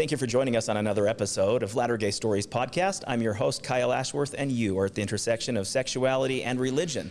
Thank you for joining us on another episode of Latter Gay Stories podcast. I'm your host, Kyle Ashworth, and you are at the intersection of sexuality and religion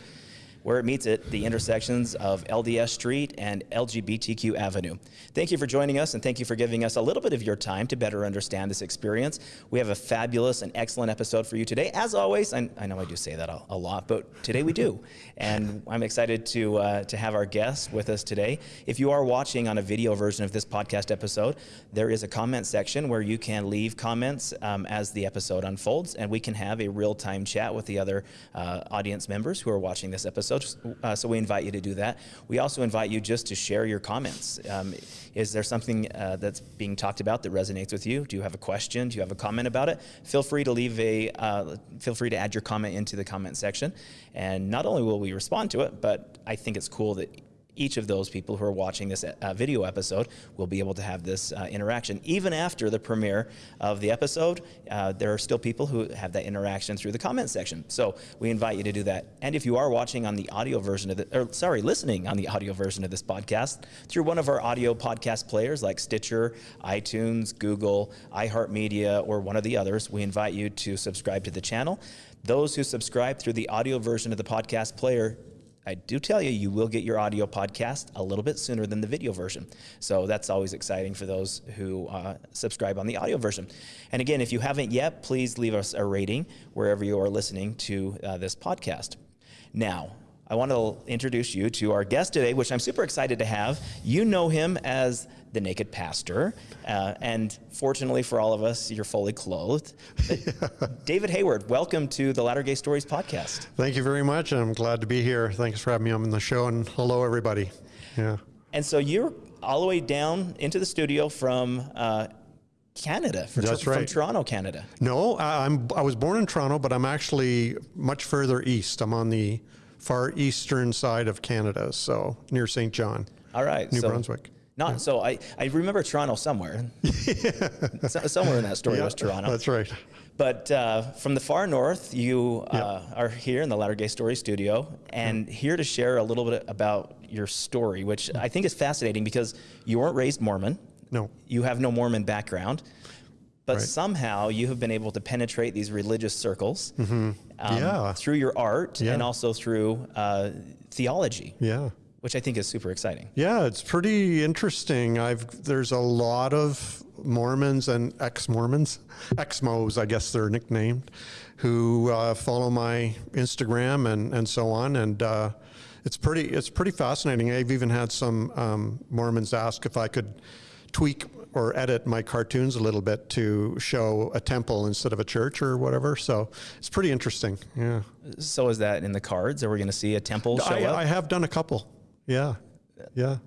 where it meets at the intersections of LDS Street and LGBTQ Avenue. Thank you for joining us and thank you for giving us a little bit of your time to better understand this experience. We have a fabulous and excellent episode for you today. As always, I, I know I do say that a, a, lot, but today we do. And I'm excited to, uh, to have our guests with us today. If you are watching on a video version of this podcast episode, there is a comment section where you can leave comments um, as the episode unfolds and we can have a real-time chat with the other uh, audience members who are watching this episode so, uh, so we invite you to do that. We also invite you just to share your comments. Um, is there something uh, that's being talked about that resonates with you? Do you have a question? Do you have a comment about it? Feel free to leave a, uh, feel free to add your comment into the comment section. And not only will we respond to it, but I think it's cool that each of those people who are watching this uh, video episode will be able to have this uh, interaction. Even after the premiere of the episode, uh, there are still people who have that interaction through the comment section. So we invite you to do that. And if you are watching on the audio version of the, or sorry, listening on the audio version of this podcast through one of our audio podcast players like Stitcher, iTunes, Google, iHeartMedia, or one of the others, we invite you to subscribe to the channel. Those who subscribe through the audio version of the podcast player I do tell you, you will get your audio podcast a little bit sooner than the video version. So that's always exciting for those who uh, subscribe on the audio version. And again, if you haven't yet, please leave us a rating wherever you are listening to uh, this podcast. Now, I want to introduce you to our guest today, which I'm super excited to have. You know him as the Naked Pastor, uh, and fortunately for all of us, you're fully clothed. David Hayward, welcome to the Latter Gay Stories podcast. Thank you very much. I'm glad to be here. Thanks for having me on the show, and hello, everybody. Yeah. And so you're all the way down into the studio from uh, Canada, from, That's right. from Toronto, Canada. No, I'm, I was born in Toronto, but I'm actually much further east. I'm on the far eastern side of Canada, so near St. John. All right. New so Brunswick. Not yeah. so I, I remember Toronto somewhere. yeah. somewhere in that story yeah, was Toronto. That's right. But uh, from the far north, you uh, are here in the Latter Gay Story studio and here to share a little bit about your story, which I think is fascinating because you weren't raised Mormon. No. You have no Mormon background but right. somehow you have been able to penetrate these religious circles mm -hmm. um, yeah. through your art and also through uh, theology. Yeah. Which I think is super exciting. Yeah, it's pretty interesting. I've there's a lot of Mormons and ex-Mormons, ex-Mos, I guess they're nicknamed, who uh, follow my Instagram and and so on, and uh, it's pretty it's pretty fascinating. I've even had some um, Mormons ask if I could tweak or edit my cartoons a little bit to show a temple instead of a church or whatever. So it's pretty interesting. Yeah. So is that in the cards? Are we going to see a temple show I, up? I have done a couple. Yeah. Yeah.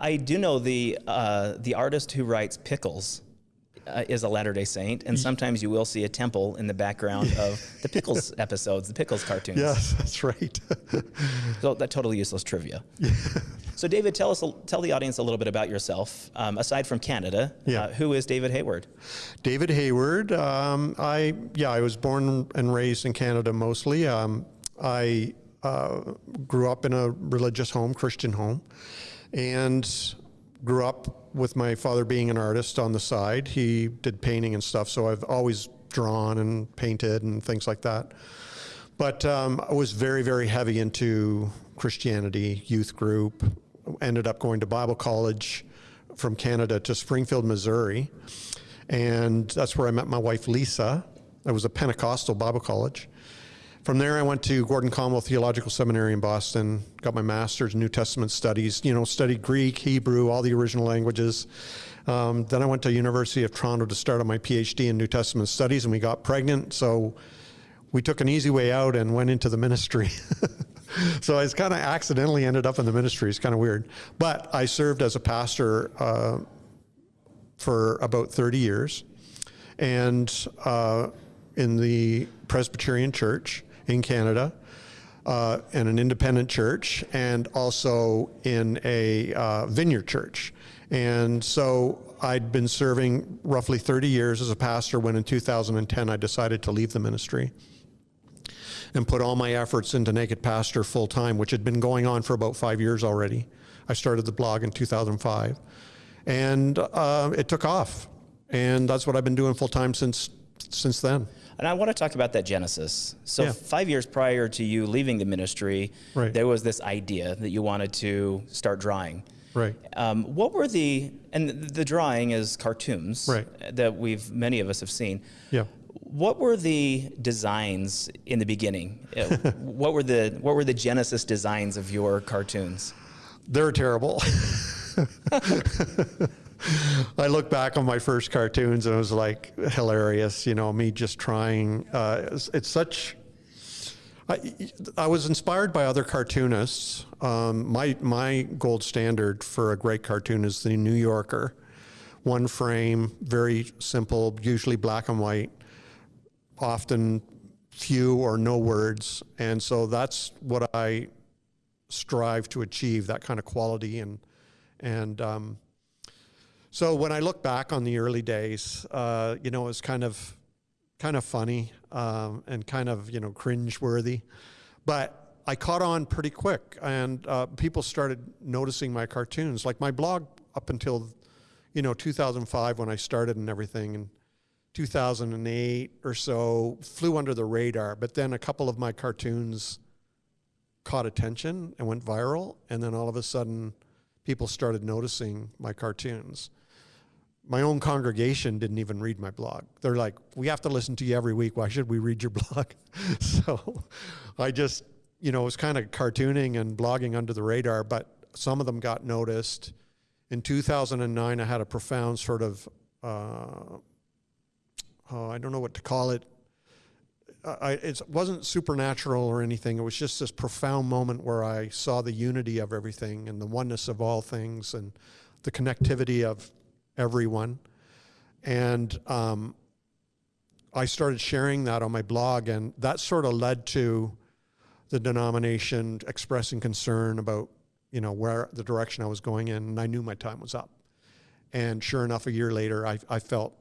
I do know the uh, the artist who writes Pickles uh, is a Latter Day Saint, and sometimes you will see a temple in the background of the Pickles episodes, the Pickles cartoons. Yes, that's right. so that totally useless trivia. So David, tell us, tell the audience a little bit about yourself. Um, aside from Canada, yeah. Uh, who is David Hayward? David Hayward, um, I yeah, I was born and raised in Canada mostly. Um, I uh, grew up in a religious home, Christian home, and grew up with my father being an artist on the side. He did painting and stuff, so I've always drawn and painted and things like that. But um, I was very, very heavy into Christianity, youth group, ended up going to Bible college from Canada to Springfield, Missouri. And that's where I met my wife, Lisa. It was a Pentecostal Bible college. From there, I went to Gordon Conwell Theological Seminary in Boston, got my master's in New Testament studies, you know, studied Greek, Hebrew, all the original languages. Um, then I went to University of Toronto to start on my PhD in New Testament studies, and we got pregnant. So we took an easy way out and went into the ministry. so I kind of accidentally ended up in the ministry. It's kind of weird. But I served as a pastor uh, for about 30 years and uh, in the Presbyterian Church in Canada. Uh, in an independent church and also in a uh, vineyard church. And so I'd been serving roughly 30 years as a pastor when in 2010 I decided to leave the ministry and put all my efforts into Naked Pastor full time, which had been going on for about five years already. I started the blog in 2005 and uh, it took off. and that's what I've been doing full time since since then. And I want to talk about that genesis. So, Yeah. five years prior to you leaving the ministry, Right. there was this idea that you wanted to start drawing. Right. Um, what were the and the drawing is cartoons Right. that we've many of us have seen. Yeah. What were the designs in the beginning? Uh, what were the what were the genesis designs of your cartoons? They're terrible. I look back on my first cartoons and it was like hilarious, you know, me just trying. Uh, it's, it's such. I, I was inspired by other cartoonists. Um, my my gold standard for a great cartoon is the New Yorker, one frame, very simple, usually black and white, often few or no words, and so that's what I strive to achieve that kind of quality and and um, so when I look back on the early days, uh, you know, it was kind of kind of funny um, and kind of you know cringe worthy, but I caught on pretty quick, and uh, people started noticing my cartoons. Like my blog up until you know 2005 when I started and everything, and 2008 or so flew under the radar. But then a couple of my cartoons caught attention and went viral, and then all of a sudden, people started noticing my cartoons. My own congregation didn't even read my blog. They're like, "We have to listen to you every week. Why should we read your blog?" so, I just, you know, it was kind of cartooning and blogging under the radar, but some of them got noticed. In 2009, I had a profound sort of, uh, oh, I don't know what to call it, I, it wasn't supernatural or anything. It was just this profound moment where I saw the unity of everything and the oneness of all things and the connectivity of everyone. And um, I started sharing that on my blog, and that sort of led to the denomination expressing concern about, you know, where the direction I was going in, and I knew my time was up. And sure enough, a year later, I, I felt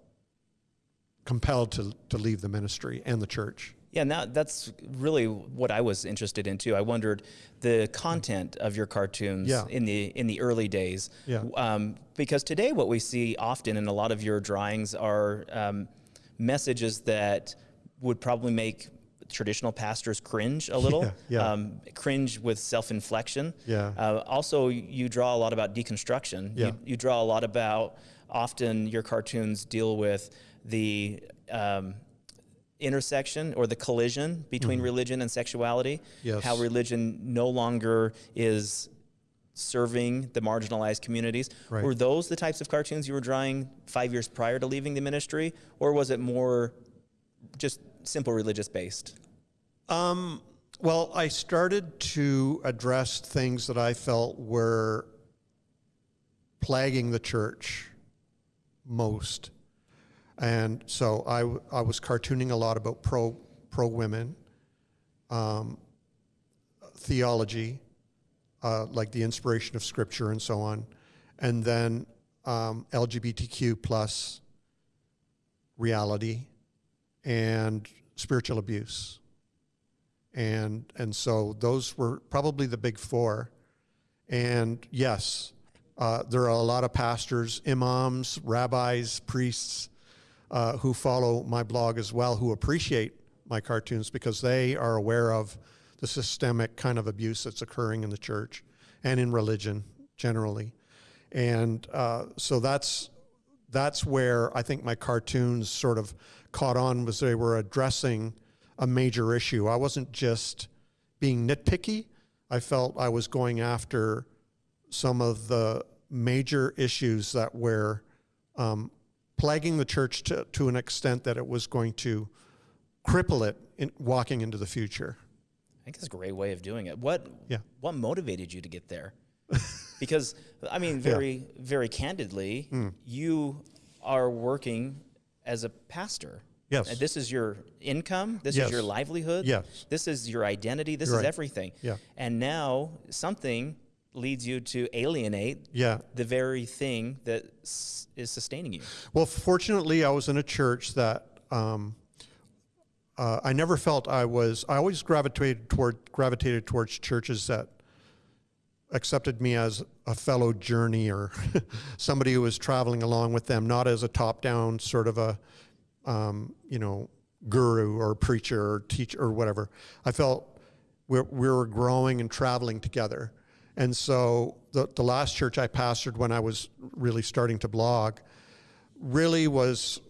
compelled to, to leave the ministry and the church. Yeah, now that's really what I was interested in too. I wondered the content of your cartoons Yeah. in the in the early days. Yeah. Um, because today, what we see often in a lot of your drawings are um, messages that would probably make traditional pastors cringe a little. Yeah, yeah. Um, cringe with self-inflection. Yeah. Uh, also, you draw a lot about deconstruction. Yeah. You, you draw a lot about. Often, your cartoons deal with the um, intersection or the collision between religion and sexuality. Yes. How religion no longer is serving the marginalized communities. Right. Were those the types of cartoons you were drawing five years prior to leaving the ministry, or was it more just simple religious based? Um, well, I started to address things that I felt were plaguing the church most. And so I, I was cartooning a lot about pro, pro women, um, theology, uh, like the inspiration of scripture and so on, and then um, LGBTQ plus reality and spiritual abuse. And, and so those were probably the big four. And yes, uh, there are a lot of pastors, imams, rabbis, priests uh, who follow my blog as well, who appreciate my cartoons because they are aware of the systemic kind of abuse that's occurring in the church and in religion generally. And uh, so that's that's where I think my cartoons sort of caught on was they were addressing a major issue. I wasn't just being nitpicky. I felt I was going after some of the major issues that were um, plaguing the church to, to an extent that it was going to cripple it in walking into the future. I think it's a great way of doing it. What Yeah. what motivated you to get there? because I mean, very very candidly, Hmm. you are working as a pastor. Yes. And this is your income. This Yes. is your livelihood. Yes. This is your identity. This You're is right. everything. Yeah. And now something leads you to alienate Yeah. the very thing that s- is sustaining you. Well, fortunately, I was in a church that um, uh, I never felt I was. I always gravitated toward gravitated towards churches that accepted me as a fellow journeyer, somebody who was traveling along with them, not as a top-down sort of a, um, you know, guru or preacher or teacher or whatever. I felt we we were growing and traveling together. And so the, the last church I pastored when I was really starting to blog really was,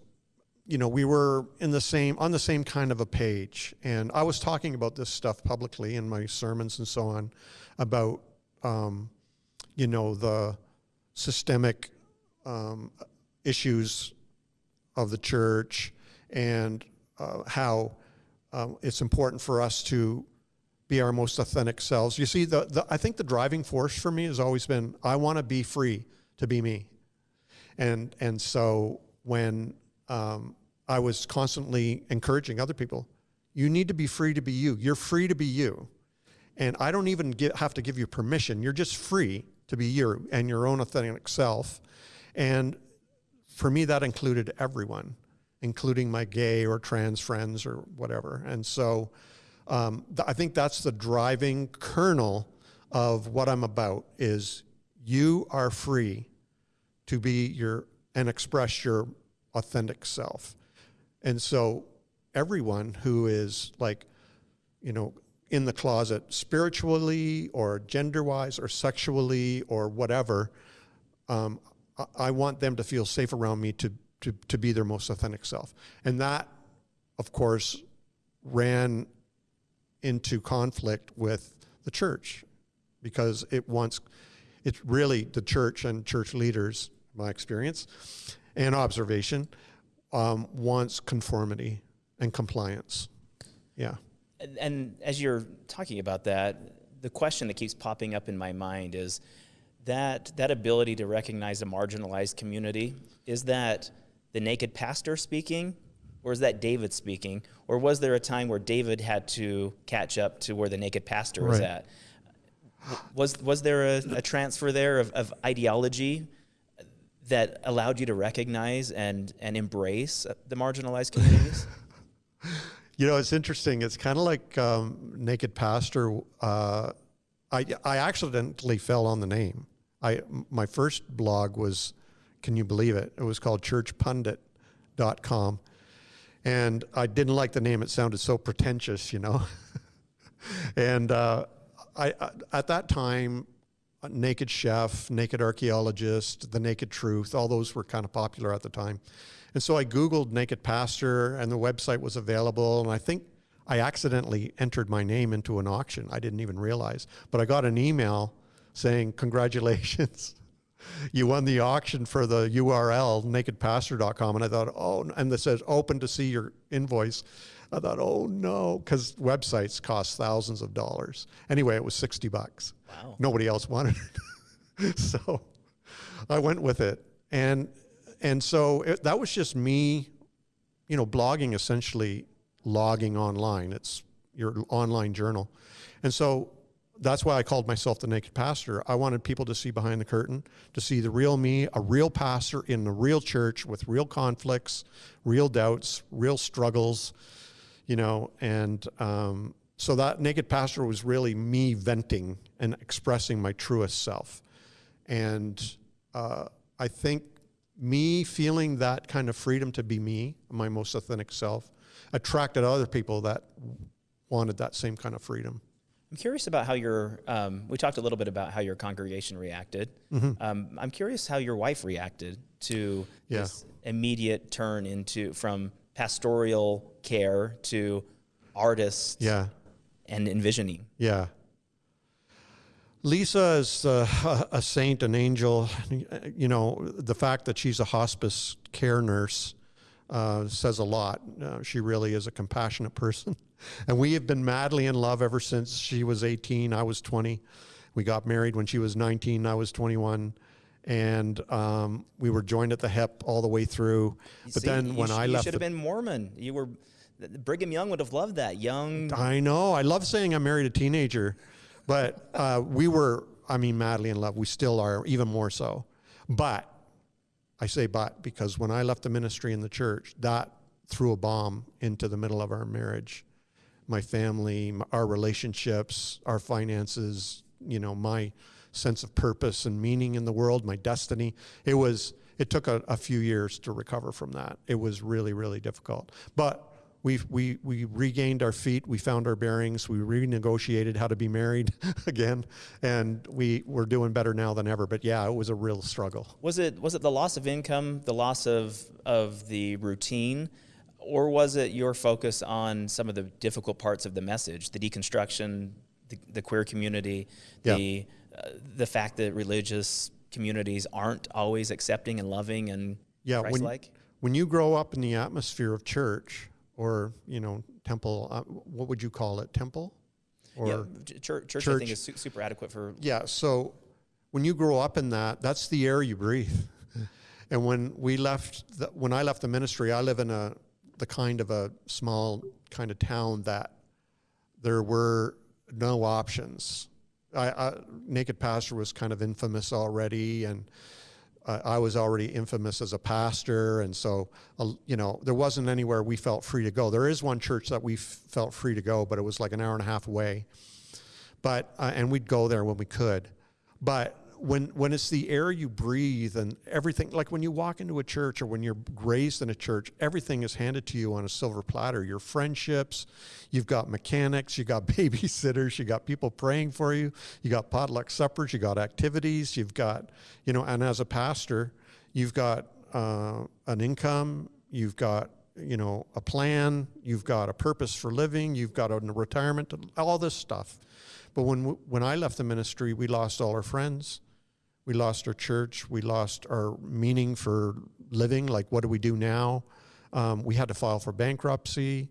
you know, we were in the same, on the same kind of a page. And I was talking about this stuff publicly in my sermons and so on about, um, you know, the systemic um, issues of the church and uh, how um, it's important for us to be our most authentic selves. You see, the, the, I think the driving force for me has always been I want to be free to be me. And, and so when um, I was constantly encouraging other people, you need to be free to be you. You're free to be you. And I don't even get, have to give you permission. You're just free to be you and your own authentic self. And for me, that included everyone, including my gay or trans friends or whatever. And so um, th- I think that's the driving kernel of what I'm about is you are free to be your and express your authentic self. And so everyone who is like, you know, in the closet spiritually or gender wise or sexually or whatever, um, I, I want them to feel safe around me to, to, to be their most authentic self. And that, of course, ran into conflict with the church because it wants, it's really the church and church leaders, my experience and observation, um, wants conformity and compliance. Yeah. And, and as you're talking about that, the question that keeps popping up in my mind is that that ability to recognize a marginalized community is that the naked pastor speaking or is that David speaking? Or was there a time where David had to catch up to where the naked pastor was Right. at? Was, was there a, a transfer there of, of ideology that allowed you to recognize and, and embrace the marginalized communities? You know, it's interesting. It's kind of like um, Naked Pastor. Uh, I, I accidentally fell on the name. I my first blog was, can you believe it? It was called churchpundit.com. And I didn't like the name. It sounded so pretentious, you know. and uh, I, I at that time, Naked Chef, Naked Archaeologist, The Naked Truth, all those were kind of popular at the time. And so I Googled Naked Pastor, and the website was available. And I think I accidentally entered my name into an auction. I didn't even realize. But I got an email saying, Congratulations. You won the auction for the URL, nakedpastor.com. And I thought, oh, and it says open to see your invoice. I thought, oh no, because websites cost thousands of dollars. Anyway, it was 60 bucks. Wow. Nobody else wanted it. so I went with it. And, and so it, that was just me, you know, blogging essentially logging online. It's your online journal. And so that's why I called myself the naked pastor. I wanted people to see behind the curtain, to see the real me, a real pastor in the real church with real conflicts, real doubts, real struggles, you know. And um, so that naked pastor was really me venting and expressing my truest self. And uh, I think me feeling that kind of freedom to be me, my most authentic self, attracted other people that wanted that same kind of freedom. I'm curious about how your, um, we talked a little bit about how your congregation reacted. Mm-hmm. Um, I'm curious how your wife reacted to Yeah. this immediate turn into, from pastoral care to artist Yeah. and envisioning. Yeah. Lisa is uh, a saint, an angel. You know, the fact that she's a hospice care nurse uh, says a lot. Uh, she really is a compassionate person. And we have been madly in love ever since she was 18, I was 20. We got married when she was 19, I was 21. And um, we were joined at the hip all the way through. But See, then when I you left, should have been Mormon. You were, Brigham Young would have loved that. Young, I know. I love saying I married a teenager, but uh, we were, I mean, madly in love. We still are, even more so. But I say but because when I left the ministry in the church, that threw a bomb into the middle of our marriage. My family, our relationships, our finances, you know, my sense of purpose and meaning in the world, my destiny. It was, it took a, a few years to recover from that. It was really, really difficult. But we we, we regained our feet, we found our bearings, we renegotiated how to be married again, and we, we're doing better now than ever. But yeah, it was a real struggle. Was it was it the loss of income, the loss of of the routine, or was it your focus on some of the difficult parts of the message, the deconstruction, the, the queer community, Yeah. the uh, the fact that religious communities aren't always accepting and loving and Yeah, when, Christ-like? when you grow up in the atmosphere of church or you know temple, uh, what would you call it? Temple, or yeah, ch- church, church, I think is su- super adequate for Yeah, so when you grow up in that, that's the air you breathe. and when we left, the, when I left the ministry, I live in a the kind of a small kind of town that there were no options. I, I, Naked Pastor was kind of infamous already, and uh, I was already infamous as a pastor, and so uh, you know there wasn't anywhere we felt free to go. There is one church that we felt free to go, but it was like an hour and a half away but uh, and we'd go there when we could but when when it's the air you breathe and everything like when you walk into a church or when you're raised in a church everything is handed to you on a silver platter. Your friendships you've got mechanics you got babysitters you got people praying for you you got potluck suppers you got activities you've got you know and as a pastor you've got uh, an income you've got you know a plan you've got a purpose for living you've got a retirement all this stuff. But when when I left the ministry, we lost all our friends, we lost our church, we lost our meaning for living. Like, what do we do now? Um, we had to file for bankruptcy.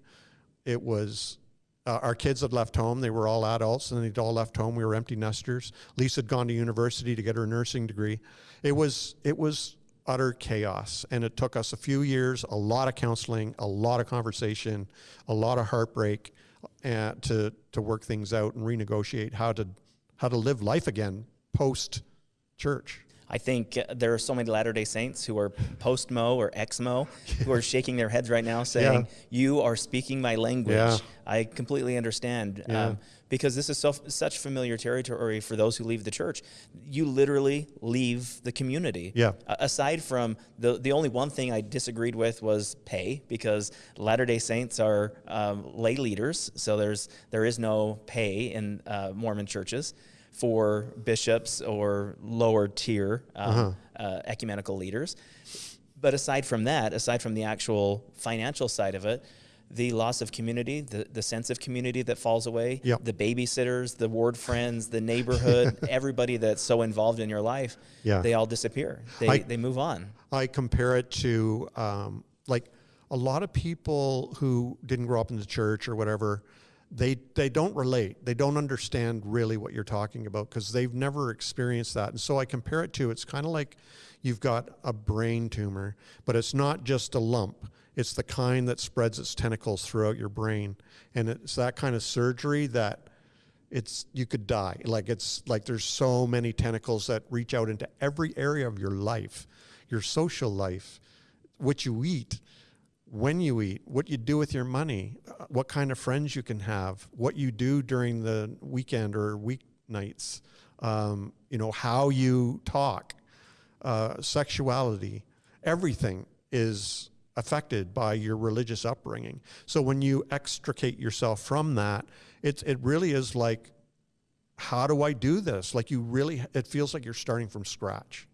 It was uh, our kids had left home; they were all adults, and they'd all left home. We were empty nesters. Lisa had gone to university to get her nursing degree. It was it was utter chaos, and it took us a few years, a lot of counseling, a lot of conversation, a lot of heartbreak uh, to to work things out and renegotiate how to how to live life again post church. I think uh, there are so many Latter day Saints who are post Mo or ex Mo who are shaking their heads right now saying, You are speaking my language. Yeah. I completely understand. Yeah. Um, because this is so, such familiar territory for those who leave the church. You literally leave the community. Yeah. A- aside from the, the only one thing I disagreed with was pay, because Latter day Saints are um, lay leaders. So there's, there is no pay in uh, Mormon churches for bishops or lower tier um, uh, ecumenical leaders. But aside from that, aside from the actual financial side of it, the loss of community, the, the sense of community that falls away, Yep. the babysitters, the ward friends, the neighborhood, everybody that's so involved in your life, Yeah. they all disappear. They, I- they move on. I compare it to um, like a lot of people who didn't grow up in the church or whatever. They they don't relate. They don't understand really what you're talking about because they've never experienced that. And so I compare it to it's kind of like you've got a brain tumor, but it's not just a lump. It's the kind that spreads its tentacles throughout your brain, and it's that kind of surgery that it's you could die like it's like there's so many tentacles that reach out into every area of your life your social life what you eat when you eat what you do with your money uh, what kind of friends you can have what you do during the weekend or weeknights um, you know how you talk uh, sexuality everything is affected by your religious upbringing. So when you extricate yourself from that it's it really is like how do i do this? Like you really it feels like you're starting from scratch.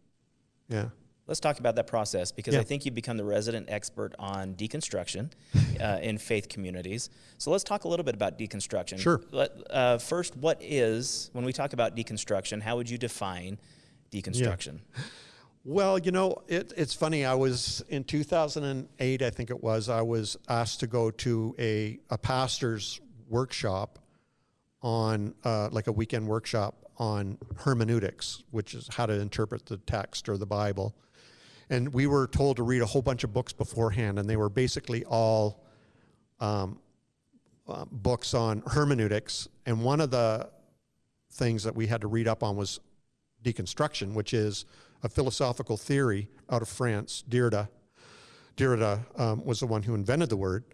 Yeah Let's talk about that process because Yeah. I think you've become the resident expert on deconstruction uh, in faith communities. So let's talk a little bit about deconstruction. Sure. Let, uh, first, what is, when we talk about deconstruction, how would you define deconstruction? Well, you know, it, it's funny. I was in 2008, I think it was. I was asked to go to a, a pastor's workshop on, uh, like a weekend workshop on hermeneutics, which is how to interpret the text or the Bible. And we were told to read a whole bunch of books beforehand, and they were basically all um, uh, books on hermeneutics. And one of the things that we had to read up on was deconstruction, which is a philosophical theory out of France. Derrida, Derrida um, was the one who invented the word.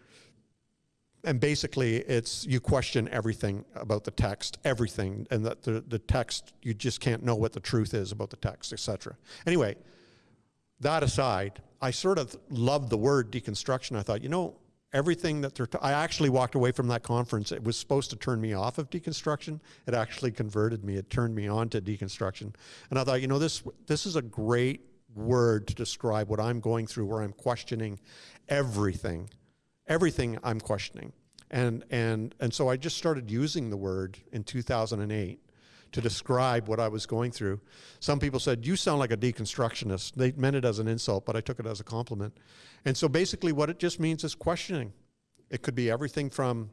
and basically it's you question everything about the text everything and that the, the text you just can't know what the truth is about the text etc anyway that aside i sort of loved the word deconstruction. I thought you know everything that they're i actually walked away from that conference. It was supposed to turn me off of deconstruction. It actually converted me. It turned me on to deconstruction. And i thought you know this this is a great word to describe what i'm going through where i'm questioning everything everything I'm questioning. And, and, and so I just started using the word in 2008 to describe what I was going through. Some people said, You sound like a deconstructionist. They meant it as an insult, but I took it as a compliment. And so basically, what it just means is questioning. It could be everything from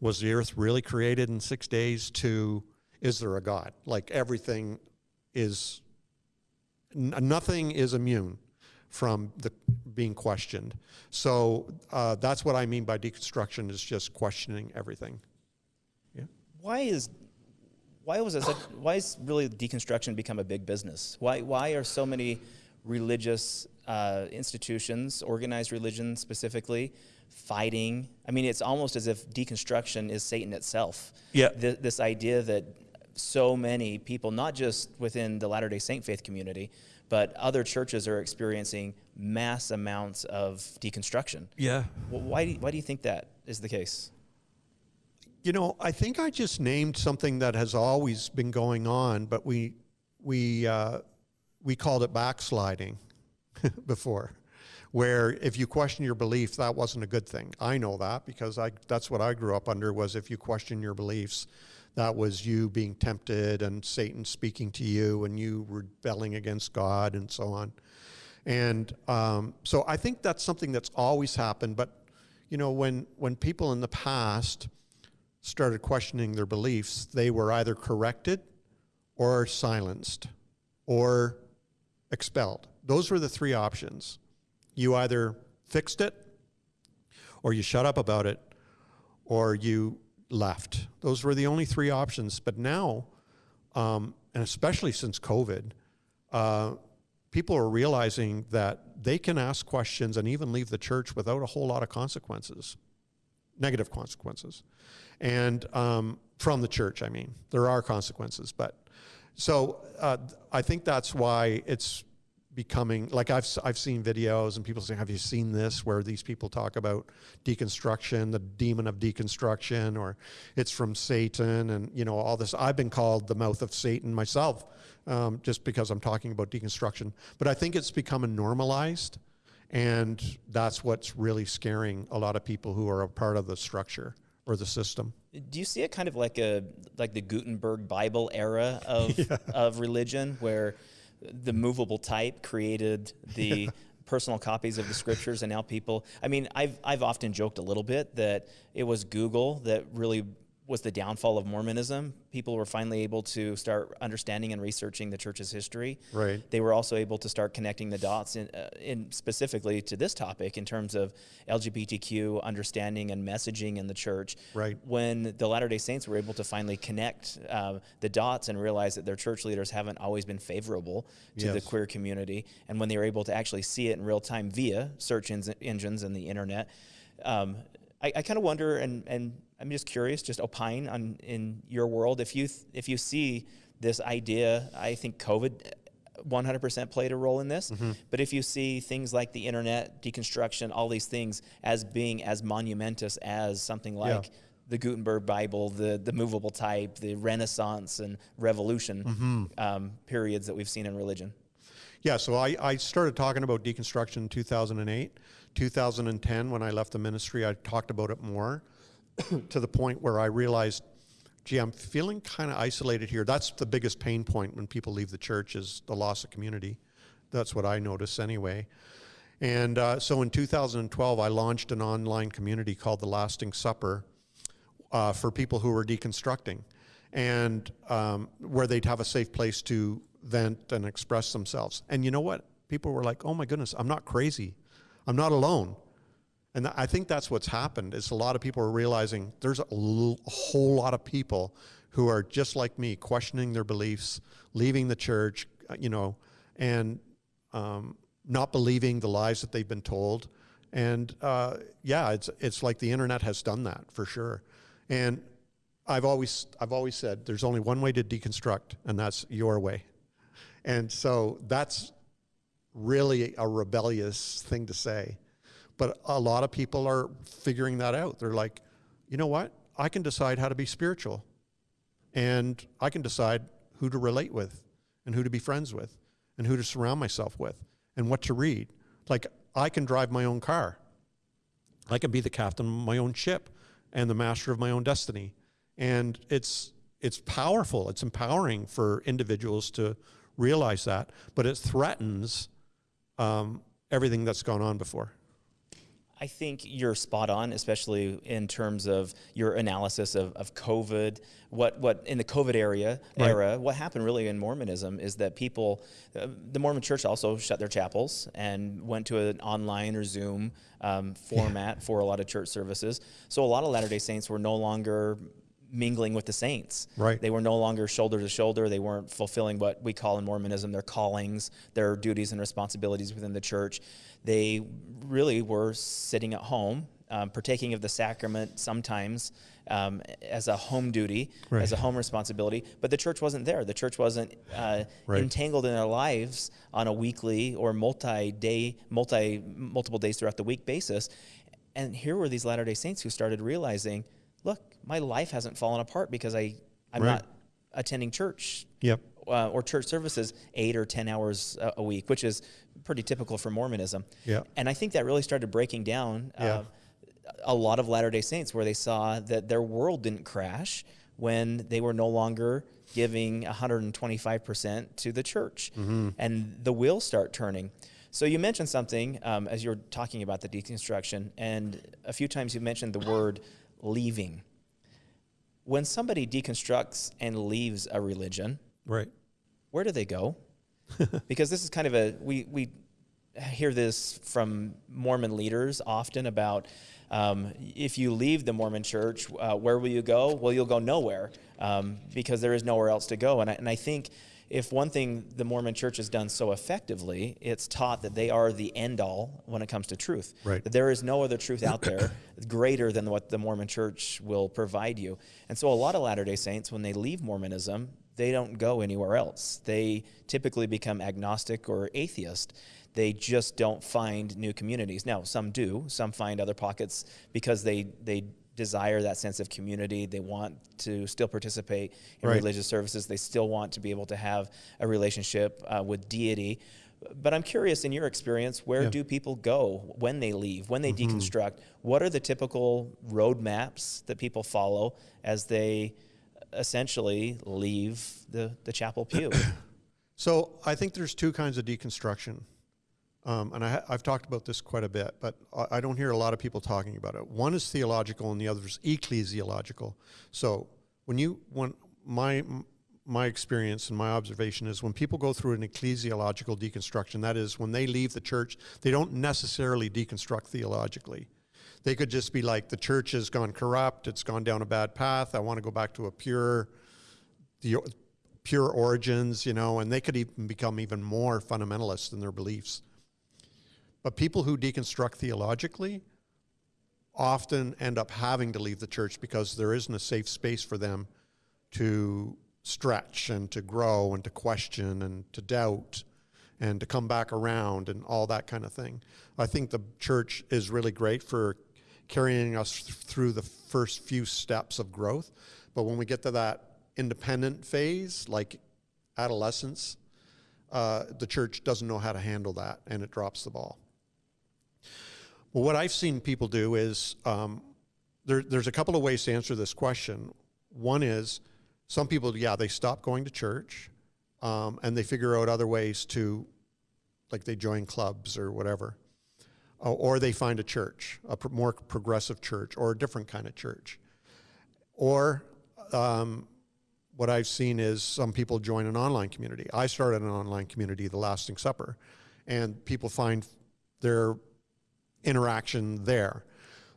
was the earth really created in six days to is there a God? Like everything is, nothing is immune from the being questioned. So uh, that's what I mean by deconstruction is just questioning everything. Yeah. Why is why was it why is really deconstruction become a big business? Why why are so many religious uh, institutions, organized religion specifically, fighting? I mean, it's almost as if deconstruction is Satan itself. Yeah. Th- this idea that so many people, not just within the Latter Day Saint faith community, but other churches are experiencing mass amounts of deconstruction. Yeah. Why do, why do you think that is the case? You know, I think I just named something that has always been going on, but we we uh, we called it backsliding before, where if you question your belief, that wasn't a good thing. I know that because I that's what I grew up under was if you question your beliefs, that was you being tempted and Satan speaking to you and you rebelling against God and so on. And um, so I think that's something that's always happened. But, you know, when, when people in the past started questioning their beliefs, they were either corrected or silenced or expelled. Those were the three options. You either fixed it, or you shut up about it, or you left. Those were the only three options. But now, um, and especially since COVID, uh, people are realizing that they can ask questions and even leave the church without a whole lot of consequences, negative consequences. And um, from the church, I mean, there are consequences. But so uh, I think that's why it's becoming like I've I've seen videos and people say, "Have you seen this?" Where these people talk about deconstruction, the demon of deconstruction, or it's from Satan, and you know all this. I've been called the mouth of Satan myself, um, just because I'm talking about deconstruction. But I think it's becoming normalized, and that's what's really scaring a lot of people who are a part of the structure or the system. Do you see it kind of like a like the Gutenberg Bible era of yeah. of religion, where the movable type created the personal copies of the scriptures and now people i mean i've i've often joked a little bit that it was google that really was the downfall of Mormonism. People were finally able to start understanding and researching the church's history. Right. They were also able to start connecting the dots in, uh, in specifically to this topic in terms of LGBTQ understanding and messaging in the church. Right. When the Latter Day Saints were able to finally connect uh, the dots and realize that their church leaders haven't always been favorable to yes. the queer community, and when they were able to actually see it in real time via search engines and the internet. Um, I, I kind of wonder, and, and I'm just curious, just opine on in your world if you if you see this idea. I think COVID 100% played a role in this. Mm-hmm. But if you see things like the internet, deconstruction, all these things as being as monumentous as something like yeah. the Gutenberg Bible, the, the movable type, the Renaissance and Revolution mm-hmm. um, periods that we've seen in religion. Yeah, so I, I started talking about deconstruction in 2008. 2010, when I left the ministry, I talked about it more. to the point where I realized, gee, I'm feeling kind of isolated here. That's the biggest pain point when people leave the church is the loss of community. That's what I notice anyway. And uh, so in 2012, I launched an online community called The Lasting Supper uh, for people who were deconstructing, and um, where they'd have a safe place to vent and express themselves. And you know what? People were like, "Oh my goodness, I'm not crazy. I'm not alone." And I think that's what's happened is a lot of people are realizing there's a, whole lot of people who are just like me, questioning their beliefs, leaving the church, uh, you know, and um, not believing the lies that they've been told. And uh, yeah, it's it's like the internet has done that for sure. And I've always I've always said there's only one way to deconstruct, and that's your way. And so that's really a rebellious thing to say. But a lot of people are figuring that out. They're like, you know what? I can decide how to be spiritual. And I can decide who to relate with and who to be friends with and who to surround myself with and what to read. Like, I can drive my own car. I can be the captain of my own ship and the master of my own destiny. And it's it's powerful. It's empowering for individuals to realize that, but it threatens um, everything that's gone on before. I think you're spot on, especially in terms of your analysis of, of COVID. What what in the COVID area Right. era, what happened really in Mormonism is that people, uh, the Mormon Church also shut their chapels and went to an online or Zoom um, format for a lot of church services. So a lot of Latter Day Saints were no longer mingling with the saints. Right. They were no longer shoulder to shoulder. They weren't fulfilling what we call in Mormonism their callings, their duties and responsibilities within the church. They really were sitting at home, um, partaking of the sacrament sometimes um, as a home duty, Right. as a home responsibility. But the church wasn't there. The church wasn't uh, Right. entangled in their lives on a weekly or multi-day, multi multiple days throughout the week basis. And here were these Latter Day Saints who started realizing, look, my life hasn't fallen apart because I I'm Right. not attending church Yep. uh, or church services eight or 10 hours a, a week, which is pretty typical for Mormonism. Yeah. And I think that really started breaking down uh, Yeah. a lot of Latter day Saints where they saw that their world didn't crash when they were no longer giving 125% to the church. And the wheels start turning. So you mentioned something um, as you were talking about the deconstruction, and a few times you mentioned the word leaving. When somebody deconstructs and leaves a religion, Right. where do they go? because this is kind of a we we hear this from Mormon leaders often about um, if you leave the Mormon Church, uh, where will you go? Well, you'll go nowhere um, because there is nowhere else to go. And I, and I think if one thing the Mormon Church has done so effectively, it's taught that they are the end all when it comes to truth. Right. That there is no other truth out there greater than what the Mormon Church will provide you. And so a lot of Latter day Saints, when they leave Mormonism, they don't go anywhere else. They typically become agnostic or atheist. They just don't find new communities. Now, some do. Some find other pockets because they they desire that sense of community. They want to still participate in Right. religious services. They still want to be able to have a relationship uh, with deity. But I'm curious, in your experience, where Yeah. do people go when they leave, when they deconstruct? What are the typical roadmaps that people follow as they essentially leave the, the chapel pew? So I think there's two kinds of deconstruction. Um, and I, I've talked about this quite a bit, but I, I don't hear a lot of people talking about it. One is theological, and the other is ecclesiological. So when you, when my my experience and my observation is when people go through an ecclesiological deconstruction, that is when they leave the church, they don't necessarily deconstruct theologically. They could just be like, the church has gone corrupt, it's gone down a bad path. I want to go back to a pure the pure origins, you know, and they could even become even more fundamentalist in their beliefs. But people who deconstruct theologically often end up having to leave the church because there isn't a safe space for them to stretch and to grow and to question and to doubt and to come back around and all that kind of thing. I think the church is really great for carrying us through the first few steps of growth. But when we get to that independent phase, like adolescence, uh, the church doesn't know how to handle that and it drops the ball. Well, what I've seen people do is um, there, there's a couple of ways to answer this question. One is some people, yeah, they stop going to church um, and they figure out other ways to, like they join clubs or whatever. Uh, or they find a church, a more progressive church or a different kind of church. Or um, what I've seen is some people join an online community. I started an online community, The Lasting Supper, and people find their interaction there.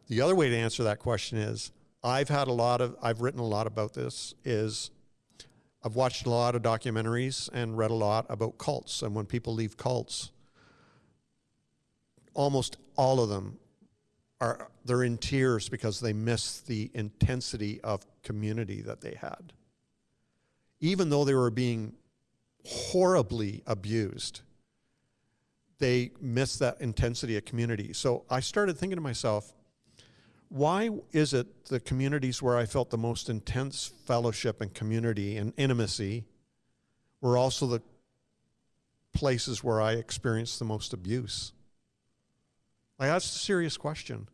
The other way to answer that question is I've had a lot of, I've written a lot about this, is I've watched a lot of documentaries and read a lot about cults. And when people leave cults, almost all of them are they're in tears because they miss the intensity of community that they had. Even though they were being horribly abused, they miss that intensity of community. So I started thinking to myself, why is it the communities where I felt the most intense fellowship and community and intimacy were also the places where I experienced the most abuse? Like, that's a serious question.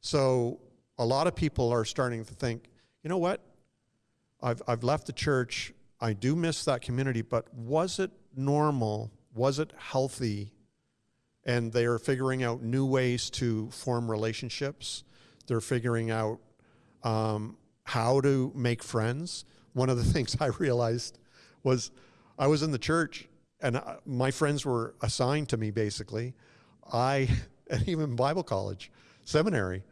So, a lot of people are starting to think, you know what? I've, I've left the church. I do miss that community, but was it normal? Was it healthy? And they are figuring out new ways to form relationships. They're figuring out um, how to make friends. One of the things I realized was I was in the church and I, my friends were assigned to me basically. I, and even Bible college, seminary,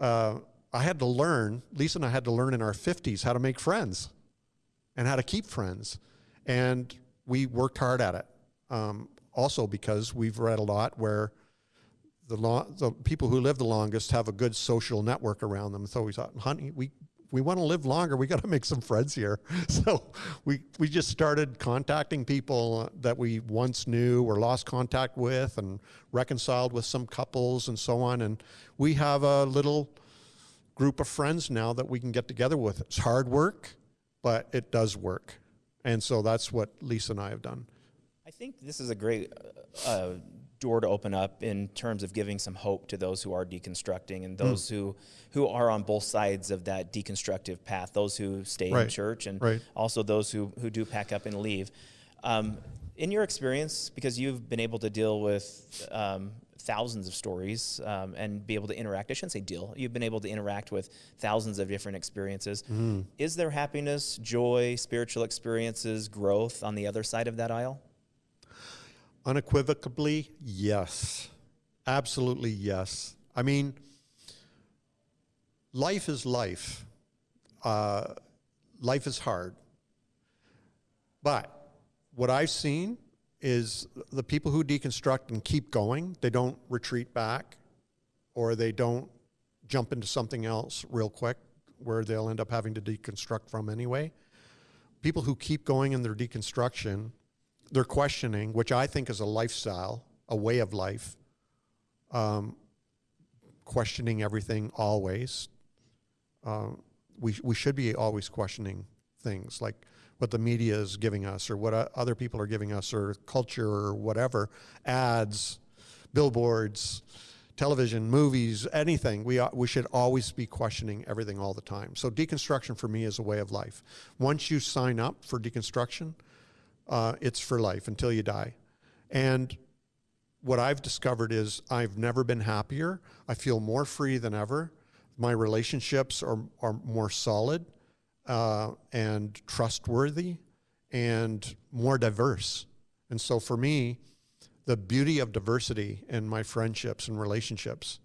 uh, I had to learn, Lisa and I had to learn in our 50s how to make friends and how to keep friends. And we worked hard at it. Um, also, because we've read a lot where the, the people who live the longest have a good social network around them. So we thought, honey, we, we want to live longer. We got to make some friends here. So we, we just started contacting people that we once knew or lost contact with and reconciled with some couples and so on. And we have a little group of friends now that we can get together with. It's hard work, but it does work. And so that's what Lisa and I have done. I think this is a great uh, uh, door to open up in terms of giving some hope to those who are deconstructing and those mm. who who are on both sides of that deconstructive path. Those who stay right. in church and right. also those who who do pack up and leave. Um, in your experience, because you've been able to deal with um, thousands of stories um, and be able to interact. I shouldn't say deal. You've been able to interact with thousands of different experiences. Mm. Is there happiness, joy, spiritual experiences, growth on the other side of that aisle? Unequivocally, yes. Absolutely, yes. I mean, life is life. Uh, life is hard. But what I've seen is the people who deconstruct and keep going, they don't retreat back or they don't jump into something else real quick where they'll end up having to deconstruct from anyway. People who keep going in their deconstruction they're questioning, which I think is a lifestyle, a way of life, um, questioning everything always. Uh, we, we should be always questioning things like what the media is giving us or what other people are giving us or culture or whatever, ads, billboards, television, movies, anything. We, we should always be questioning everything all the time. So deconstruction for me is a way of life. Once you sign up for deconstruction, uh, it's for life until you die. And what I've discovered is I've never been happier. I feel more free than ever. My relationships are, are more solid uh, and trustworthy and more diverse. And so for me, the beauty of diversity in my friendships and relationships,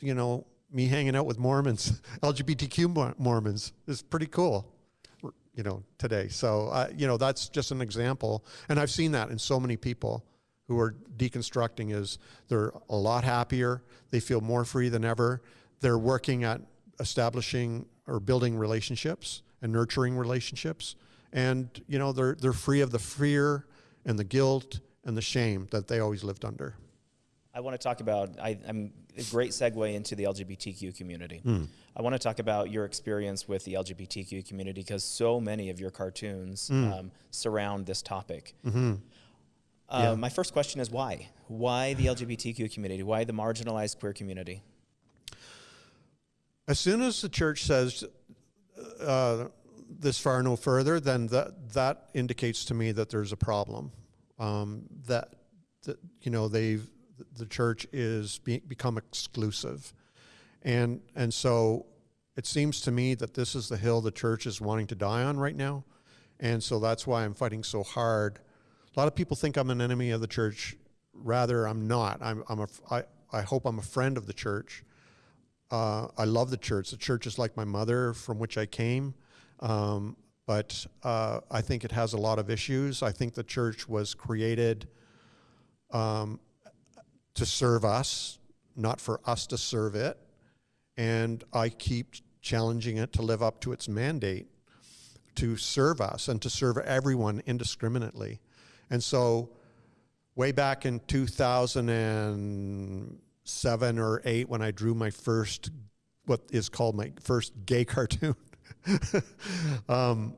you know, me hanging out with Mormons, LGBTQ Mormons, is pretty cool you know, today. So, uh, you know, that's just an example. And I've seen that in so many people who are deconstructing is they're a lot happier. They feel more free than ever. They're working at establishing or building relationships and nurturing relationships. And, you know, they're, they're free of the fear and the guilt and the shame that they always lived under. I want to talk about, I, am a great segue into the LGBTQ community. Mm. I want to talk about your experience with the LGBTQ community because so many of your cartoons mm. um, surround this topic. Mm-hmm. Uh, yeah. My first question is why? Why the LGBTQ community? Why the marginalized queer community? As soon as the church says uh, this far no further, then that that indicates to me that there's a problem. Um, that, that you know they've the church is be, become exclusive. And, and so it seems to me that this is the hill the church is wanting to die on right now. And so that's why I'm fighting so hard. A lot of people think I'm an enemy of the church. Rather, I'm not. I'm, I'm a, I, I hope I'm a friend of the church. Uh, I love the church. The church is like my mother from which I came. Um, but uh, I think it has a lot of issues. I think the church was created um, to serve us not for us to serve it. And I keep challenging it to live up to its mandate to serve us and to serve everyone indiscriminately. And so, way back in 2007 or 8, when I drew my first, what is called my first gay cartoon, um,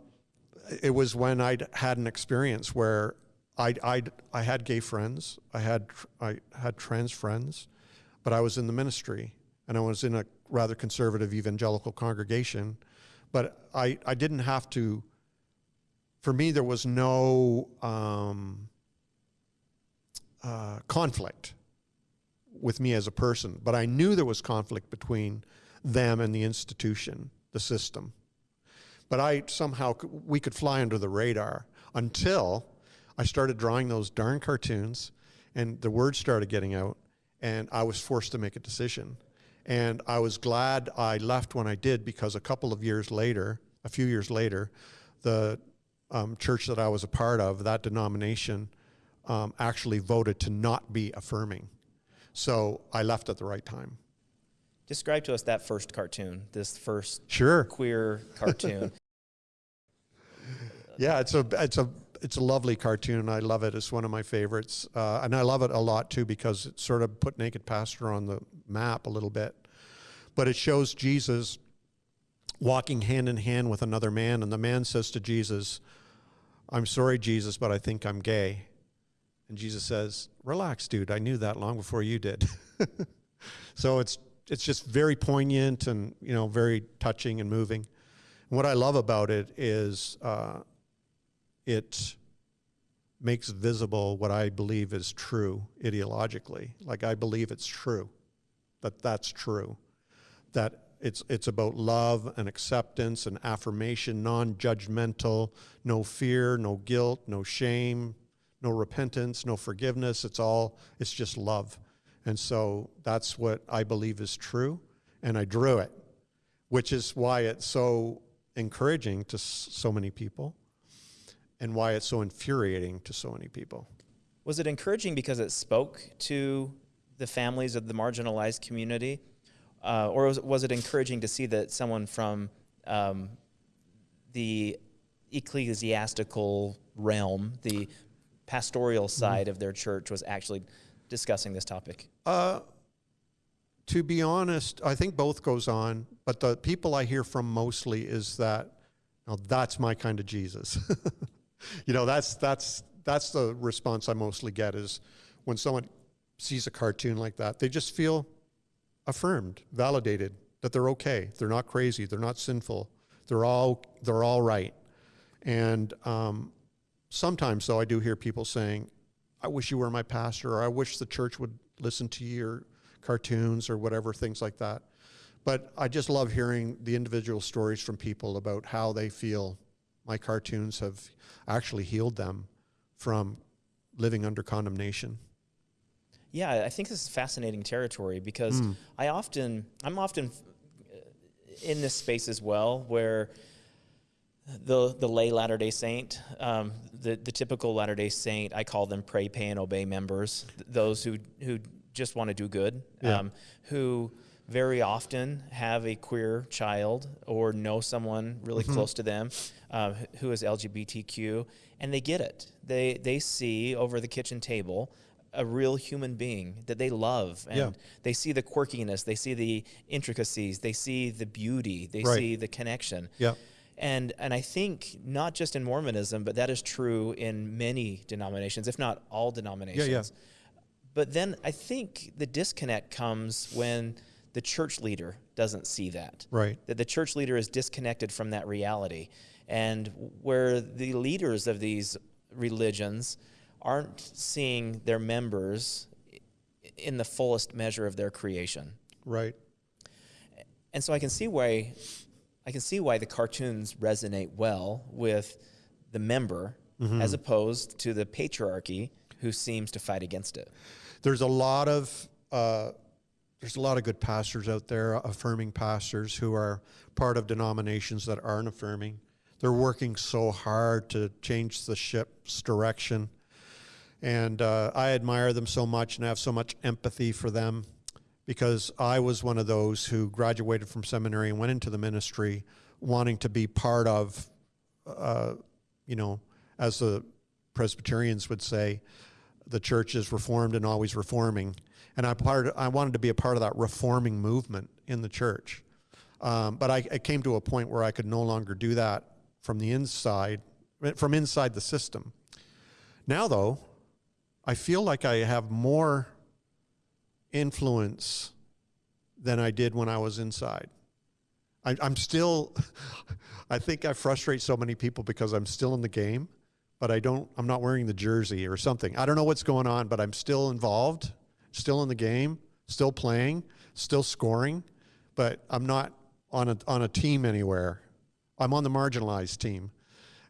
it was when I had an experience where I I I had gay friends, I had I had trans friends, but I was in the ministry and I was in a rather conservative evangelical congregation, but I I didn't have to. For me, there was no um, uh, conflict with me as a person, but I knew there was conflict between them and the institution, the system. But I somehow we could fly under the radar until I started drawing those darn cartoons, and the word started getting out, and I was forced to make a decision. And I was glad I left when I did because a couple of years later, a few years later, the um, church that I was a part of, that denomination, um, actually voted to not be affirming. So I left at the right time. Describe to us that first cartoon, this first Sure. queer cartoon. Yeah, it's a it's a it's a lovely cartoon. And I love it. It's one of my favorites, uh, and I love it a lot too because it sort of put Naked Pastor on the map a little bit. But it shows Jesus walking hand in hand with another man, and the man says to Jesus, "I'm sorry, Jesus, but I think I'm gay." And Jesus says, "Relax, dude. I knew that long before you did." so it's it's just very poignant and you know very touching and moving. And what I love about it is. Uh, it makes visible what I believe is true ideologically. Like I believe it's true, that that's true, that it's it's about love and acceptance and affirmation, non-judgmental, no fear, no guilt, no shame, no repentance, no forgiveness. It's all it's just love, and so that's what I believe is true, and I drew it, which is why it's so encouraging to so many people and why it's so infuriating to so many people. Was it encouraging because it spoke to the families of the marginalized community? Uh, or was, was, it encouraging to see that someone from um, the ecclesiastical realm, the pastoral mm-hmm. side mm-hmm. of their church, was actually discussing this topic? Uh, to be honest, I think both goes on, but the people I hear from mostly is that, now that's my kind of Jesus. you know, that's that's that's the response I mostly get is when someone sees a cartoon like that, they just feel affirmed, validated that they're okay, they're not crazy, they're not sinful, they're all they're all right. And um, sometimes, though, I do hear people saying, "I wish you were my pastor," or "I wish the church would listen to your cartoons," or whatever things like that. But I just love hearing the individual stories from people about how they feel my cartoons have actually healed them from living under condemnation. Yeah, I think this is fascinating territory because mm. I often, I'm often in this space as well where the the lay Latter Day Saint, um, the the typical Latter Day Saint, I call them pray, pay, and obey members. Those who who just want to do good, yeah. um, who very often have a queer child or know someone really mm-hmm. close to them uh, who is LGBTQ, and they get it. They they see over the kitchen table a real human being that they love, and yeah. they see the quirkiness, they see the intricacies, they see the beauty, they right. see the connection. Yeah. And and I think not just in Mormonism, but that is true in many denominations, if not all denominations. Yeah, yeah. But then I think the disconnect comes when the church leader doesn't see that. Right. That the church leader is disconnected from that reality. And where the leaders of these religions aren't seeing their members in the fullest measure of their creation. Right. And so I can see why I can see why the cartoons resonate well with the member mm-hmm. as opposed to the patriarchy who seems to fight against it. There's a lot of uh, there's a lot of good pastors out there, affirming pastors who are part of denominations that aren't affirming. They're working so hard to change the ship's direction. And uh, I admire them so much and I have so much empathy for them. because I was one of those who graduated from seminary and went into the ministry wanting to be part of, uh, you know, as the Presbyterians would say, the church is reformed and always reforming. And I, part, I wanted to be a part of that reforming movement in the church. Um, but I, I came to a point where I could no longer do that from the inside, from inside the system. Now, though, I feel like I have more influence than I did when I was inside. I, I'm still, I think I frustrate so many people because I'm still in the game, but I don't, I'm not wearing the jersey or something. I don't know what's going on, but I'm still involved, still in the game, still playing, still scoring, but I'm not on a, on a team anywhere. I'm on the marginalized team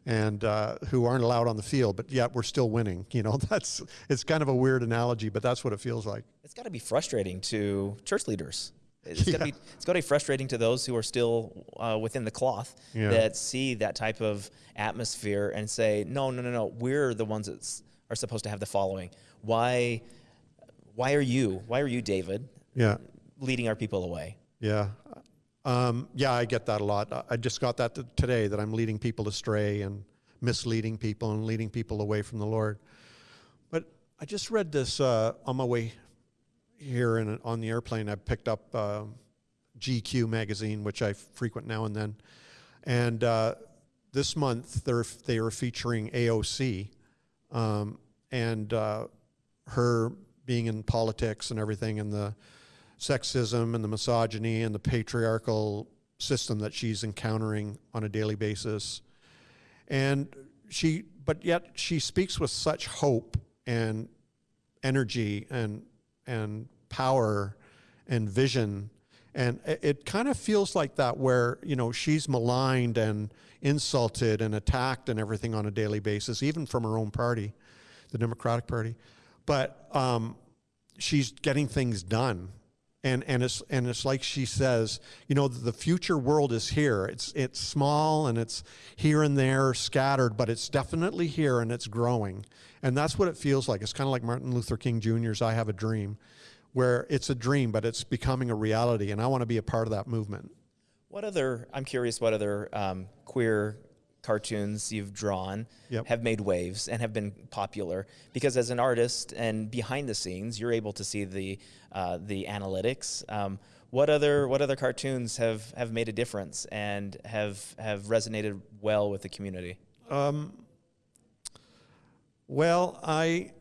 and uh, who aren't allowed on the field, but yet we're still winning. You know, that's it's kind of a weird analogy, but that's what it feels like. It's got to be frustrating to church leaders. It's yeah. got to be it's got to be frustrating to those who are still uh, within the cloth yeah. that see that type of atmosphere and say, no, no, no, no, we're the ones that are supposed to have the following. Why, why are you? Why are you, David? Yeah. Leading our people away. Yeah, um, yeah, I get that a lot. I just got that today that I'm leading people astray and misleading people and leading people away from the Lord. But I just read this uh, on my way here in, on the airplane. I picked up uh, GQ magazine, which I frequent now and then. And uh, this month they're, they are featuring AOC um, and uh, her being in politics and everything and the sexism and the misogyny and the patriarchal system that she's encountering on a daily basis. And she, but yet she speaks with such hope and energy and, and power and vision. And it, it kind of feels like that where, you know, she's maligned and insulted and attacked and everything on a daily basis, even from her own party, the Democratic Party. But um, she's getting things done and and it's and it's like she says, you know, the future world is here. It's it's small and it's here and there scattered, but it's definitely here and it's growing. And that's what it feels like. It's kind of like Martin Luther King Jr.'s "I Have a Dream," where it's a dream, but it's becoming a reality, and I want to be a part of that movement. What other? I'm curious. What other um, queer cartoons you've drawn yep. have made waves and have been popular. Because as an artist and behind the scenes you're able to see the uh, the analytics. Um, what other what other cartoons have have made a difference and have have resonated well with the community? Um, well i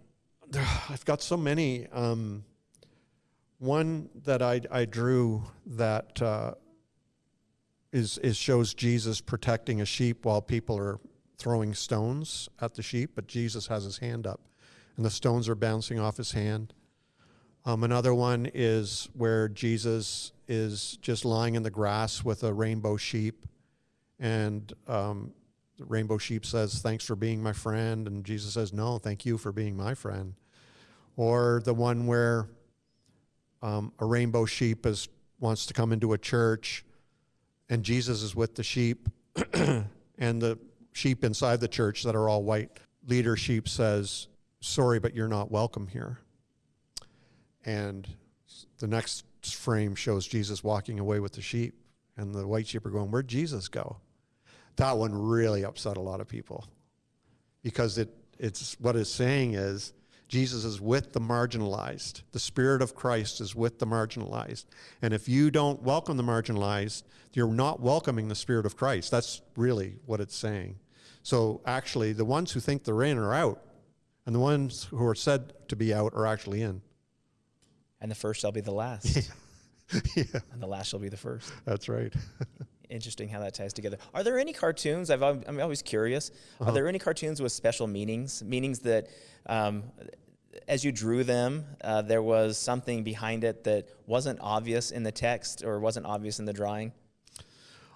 i've got so many. Um, one that I, I drew that uh, is, is shows Jesus protecting a sheep while people are throwing stones at the sheep, but Jesus has his hand up and the stones are bouncing off his hand. Um, another one is where Jesus is just lying in the grass with a rainbow sheep, and um, the rainbow sheep says, Thanks for being my friend. And Jesus says, No, thank you for being my friend. Or the one where um, a rainbow sheep is, wants to come into a church and Jesus is with the sheep, and the sheep inside the church that are all white. Leader sheep says, Sorry, but you're not welcome here. And the next frame shows Jesus walking away with the sheep, and the white sheep are going, Where'd Jesus go? That one really upset a lot of people because it, it's what it's saying is Jesus is with the marginalized. The Spirit of Christ is with the marginalized. And if you don't welcome the marginalized, you're not welcoming the Spirit of Christ. That's really what it's saying. So actually, the ones who think they're in are out, and the ones who are said to be out are actually in. And the first shall be the last. yeah. And the last shall be the first. That's right. Interesting how that ties together. Are there any cartoons? I've, I'm always curious. Uh-huh. Are there any cartoons with special meanings? Meanings that, um, as you drew them, uh, there was something behind it that wasn't obvious in the text or wasn't obvious in the drawing?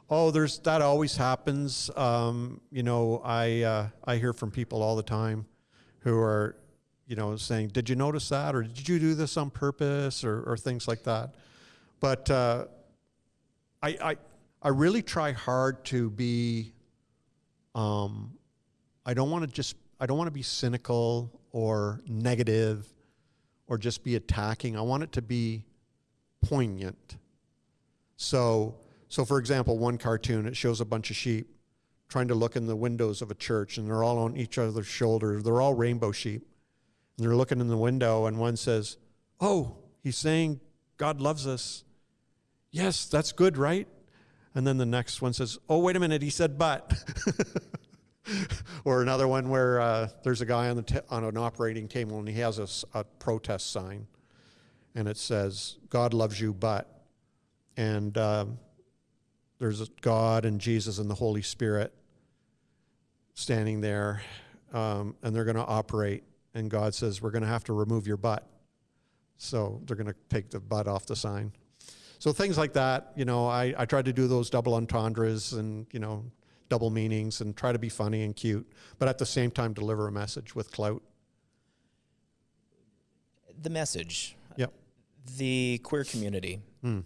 Oh, there's that always happens. Um, you know, I uh, I hear from people all the time who are, you know, saying, "Did you notice that?" or "Did you do this on purpose?" or, or things like that. But uh, I, I I really try hard to be. Um, I don't want to just. I don't want to be cynical or negative, or just be attacking. I want it to be poignant. So, so for example, one cartoon it shows a bunch of sheep trying to look in the windows of a church, and they're all on each other's shoulders. They're all rainbow sheep, and they're looking in the window, and one says, "Oh, he's saying God loves us." Yes, that's good, right? And then the next one says, "Oh, wait a minute, he said but." or another one where uh, there's a guy on the on an operating table and he has a, a, protest sign, and it says, "God loves you, but," and um, there's God and Jesus and the Holy Spirit standing there, um, and they're going to operate, and God says, "We're going to have to remove your butt," so they're going to take the butt off the sign. So things like that, you know, I, I try to do those double entendres and, you know, double meanings and try to be funny and cute, but at the same time deliver a message with clout. The message, Yep. the queer community, Hmm.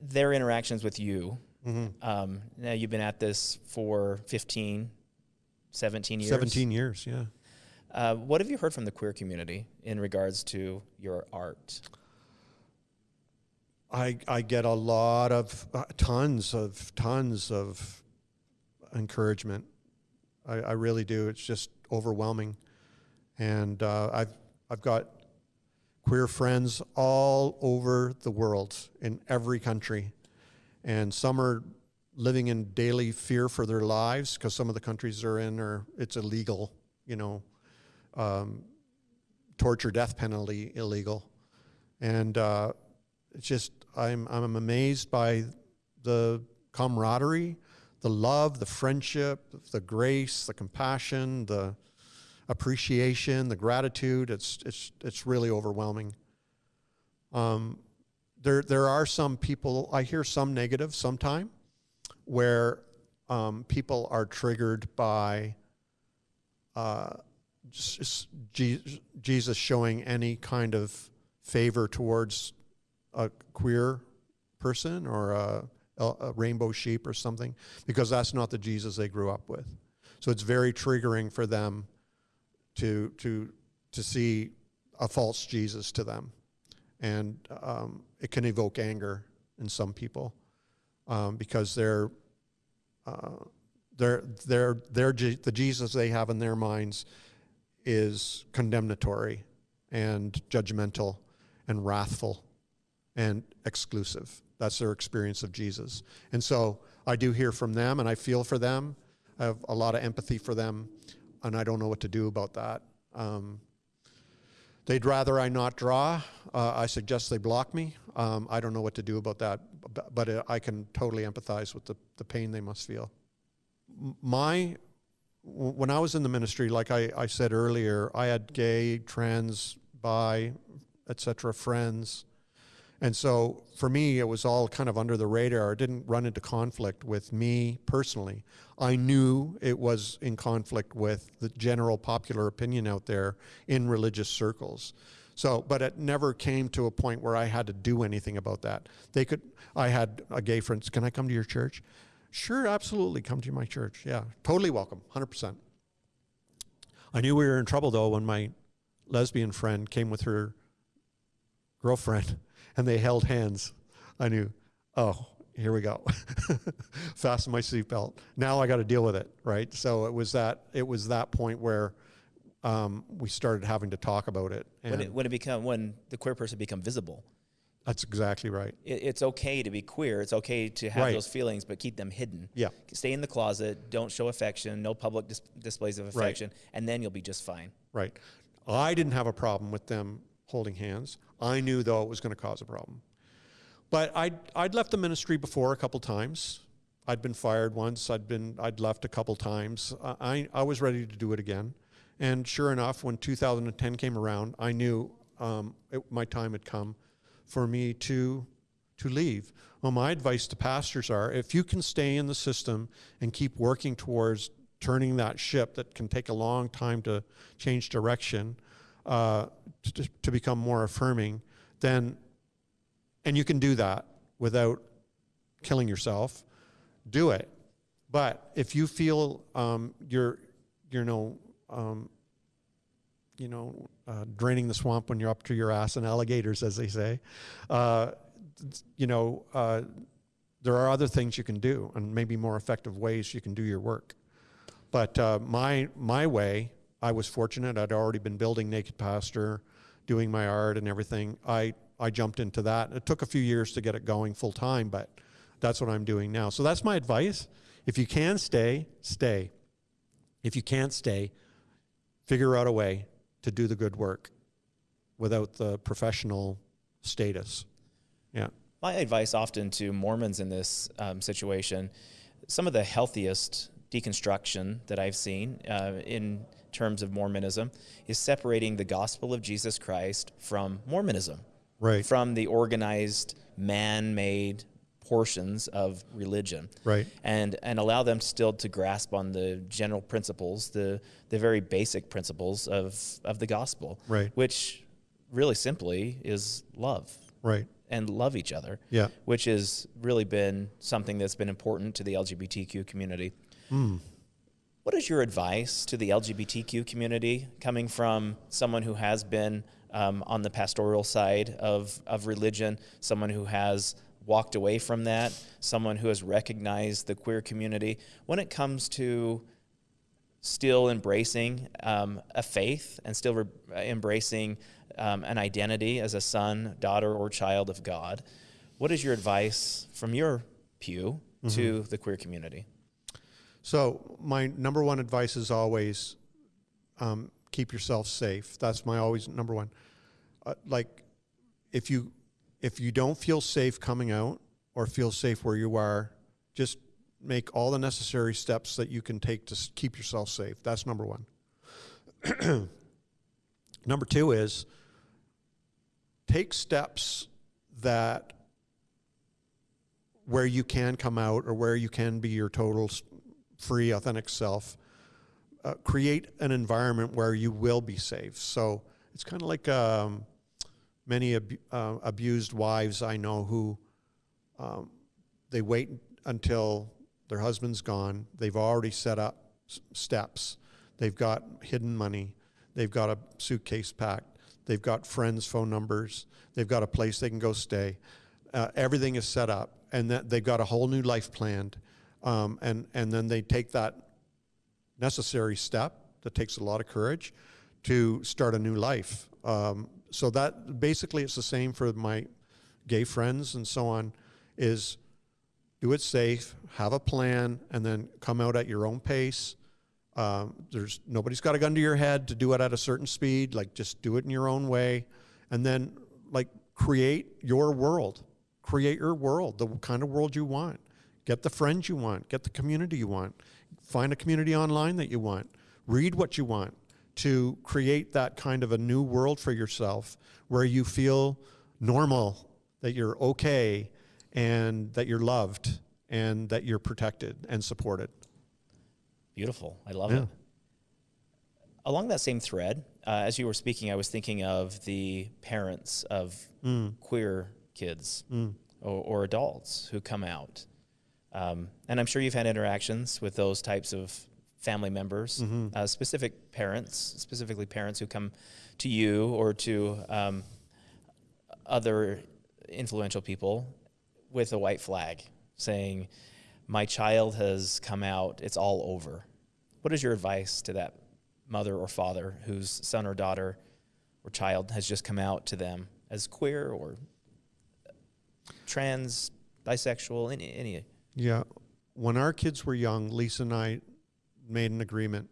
their interactions with you. Mm -hmm. Um, now you've been at this for 15, 17 years. 17 years, yeah. Uh, what have you heard from the queer community in regards to your art? I, I get a lot of, uh, tons of, tons of encouragement. I, I really do. It's just overwhelming. And uh, I've, I've got queer friends all over the world, in every country. And some are living in daily fear for their lives because some of the countries they're in are, it's illegal, you know, um, torture, death penalty illegal. And uh, it's just I'm I'm amazed by the camaraderie, the love, the friendship, the grace, the compassion, the appreciation, the gratitude. It's it's it's really overwhelming. Um, there there are some people I hear some negative sometime, where um, people are triggered by. Uh, Jesus showing any kind of favor towards a queer person or a, a, rainbow sheep or something, because that's not the Jesus they grew up with. So it's very triggering for them to to to see a false Jesus to them, and um, it can evoke anger in some people um, because they're. Uh, they're, the Jesus they have in their minds is condemnatory and judgmental and wrathful and exclusive. That's their experience of Jesus. And so I do hear from them and I feel for them. I have a lot of empathy for them and I don't know what to do about that. Um, they'd rather I not draw. Uh, I suggest they block me. Um, I don't know what to do about that, but, I can totally empathize with the, the pain they must feel. My when I was in the ministry, like I, I said earlier, I had gay, trans, bi, etc. friends. And so for me, it was all kind of under the radar. It didn't run into conflict with me personally. I knew it was in conflict with the general popular opinion out there in religious circles. So, but it never came to a point where I had to do anything about that. They could, I had a gay friend, can I come to your church? Sure, absolutely, come to my church. Yeah, totally welcome, 100%. I knew we were in trouble though when my lesbian friend came with her girlfriend and they held hands. I knew, oh, here we go. Fasten my seatbelt. Now I got to deal with it, right? So it was that it was that point where um, we started having to talk about it, and When it, when it become when the queer person become visible, that's exactly right. it, it's okay to be queer. It's okay to have Right. those feelings, but keep them hidden. Yeah. Stay in the closet. Don't show affection. No public dis- displays of affection, Right. affection, and then you'll be just fine. Right. I didn't have a problem with them holding hands. I knew though it was going to cause a problem. But I'd, I'd left the ministry before a couple times. I'd been fired once. I'd been I'd left a couple times. I, I was ready to do it again. And sure enough, when 2010 came around, I knew um, it, my time had come for me to to leave. Well, my advice to pastors are: if you can stay in the system and keep working towards turning that ship that can take a long time to change direction uh, to, to become more affirming, then and you can do that without killing yourself, do it. But if you feel um, you're, you know, um, you know, uh, draining the swamp when you're up to your ass in alligators, as they say. Uh, you know, uh, there are other things you can do, and maybe more effective ways you can do your work. But uh, my my way, I was fortunate. I'd already been building Naked Pastor, doing my art and everything. I I jumped into that. It took a few years to get it going full time, but that's what I'm doing now. So that's my advice. If you can stay, stay. If you can't stay, figure out a way to do the good work without the professional status. Yeah. My advice often to Mormons in this um, situation, some of the healthiest deconstruction that I've seen uh, in terms of Mormonism is separating the gospel of Jesus Christ from Mormonism, Right. from the organized, man made portions of religion. Right. And, and allow them still to grasp on the general principles, the, the very basic principles of, of the gospel, Right. which really simply is love Right. and love each other, Yeah. which has really been something that's been important to the LGBTQ community. Hmm. What is your advice to the LGBTQ community coming from someone who has been um, on the pastoral side of, of religion, someone who has walked away from that, someone who has recognized the queer community, when it comes to still embracing um, a faith and still re- embracing um, an identity as a son, daughter, or child of God. What is your advice from your pew to the queer community? So my number one advice is always um, keep yourself safe. That's my always number one. Uh, like if you if you don't feel safe coming out or feel safe where you are, just make all the necessary steps that you can take to keep yourself safe. That's number one. number two is take steps that where you can come out or where you can be your total free, authentic self. Uh, create an environment where you will be safe. So it's kind of like um, many abu- uh, abused wives I know who um, they wait until their husband's gone. They've already set up steps. They've got hidden money. They've got a suitcase packed. They've got friends' phone numbers. They've got a place they can go stay. Uh, everything is set up, and that they've got a whole new life planned. Um, and and then they take that necessary step that takes a lot of courage to start a new life. Um, so that basically it's the same for my gay friends and so on. Is do it safe, have a plan, and then come out at your own pace. Um, there's nobody's got a gun to your head to do it at a certain speed. Like just do it in your own way, and then like create your world, create your world, the kind of world you want. Get the friends you want, get the community you want, find a community online that you want, read what you want to create that kind of a new world for yourself where you feel normal, that you're okay, and that you're loved, and that you're protected and supported. Beautiful. I love Yeah. it. Along that same thread, uh, as you were speaking, I was thinking of the parents of queer kids or, or adults who come out. Um, and I'm sure you've had interactions with those types of family members, uh, specific parents, specifically parents who come to you or to um, other influential people with a white flag saying, My child has come out, it's all over. What is your advice to that mother or father whose son or daughter or child has just come out to them as queer or trans, bisexual, any, any Yeah. When our kids were young, Lisa and I made an agreement,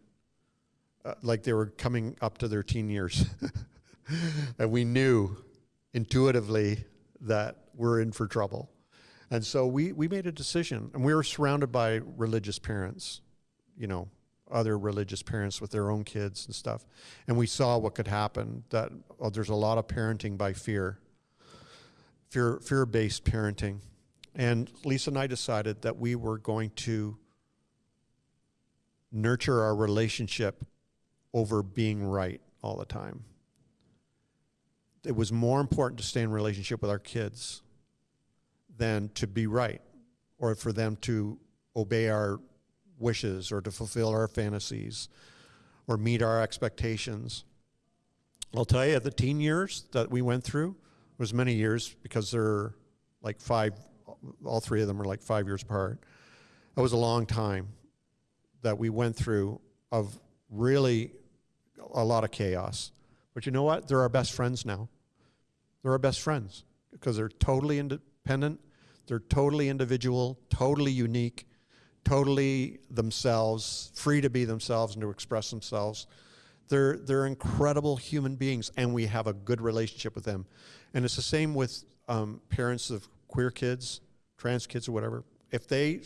uh, like they were coming up to their teen years. and we knew intuitively that we're in for trouble. And so we, we made a decision, and we were surrounded by religious parents, you know, other religious parents with their own kids and stuff. And we saw what could happen that oh, there's a lot of parenting by fear, fear fear based parenting. And Lisa and I decided that we were going to nurture our relationship over being right all the time. It was more important to stay in relationship with our kids than to be right or for them to obey our wishes or to fulfill our fantasies or meet our expectations. I'll tell you, the teen years that we went through was many years because they're like five, all three of them are like five years apart. It was a long time that we went through of really a lot of chaos. But you know what? They're our best friends now. They're our best friends because they're totally independent, they're totally individual, totally unique, totally themselves, free to be themselves and to express themselves. They're, they're incredible human beings, and we have a good relationship with them. And it's the same with um, parents of queer kids, trans kids, or whatever. If they,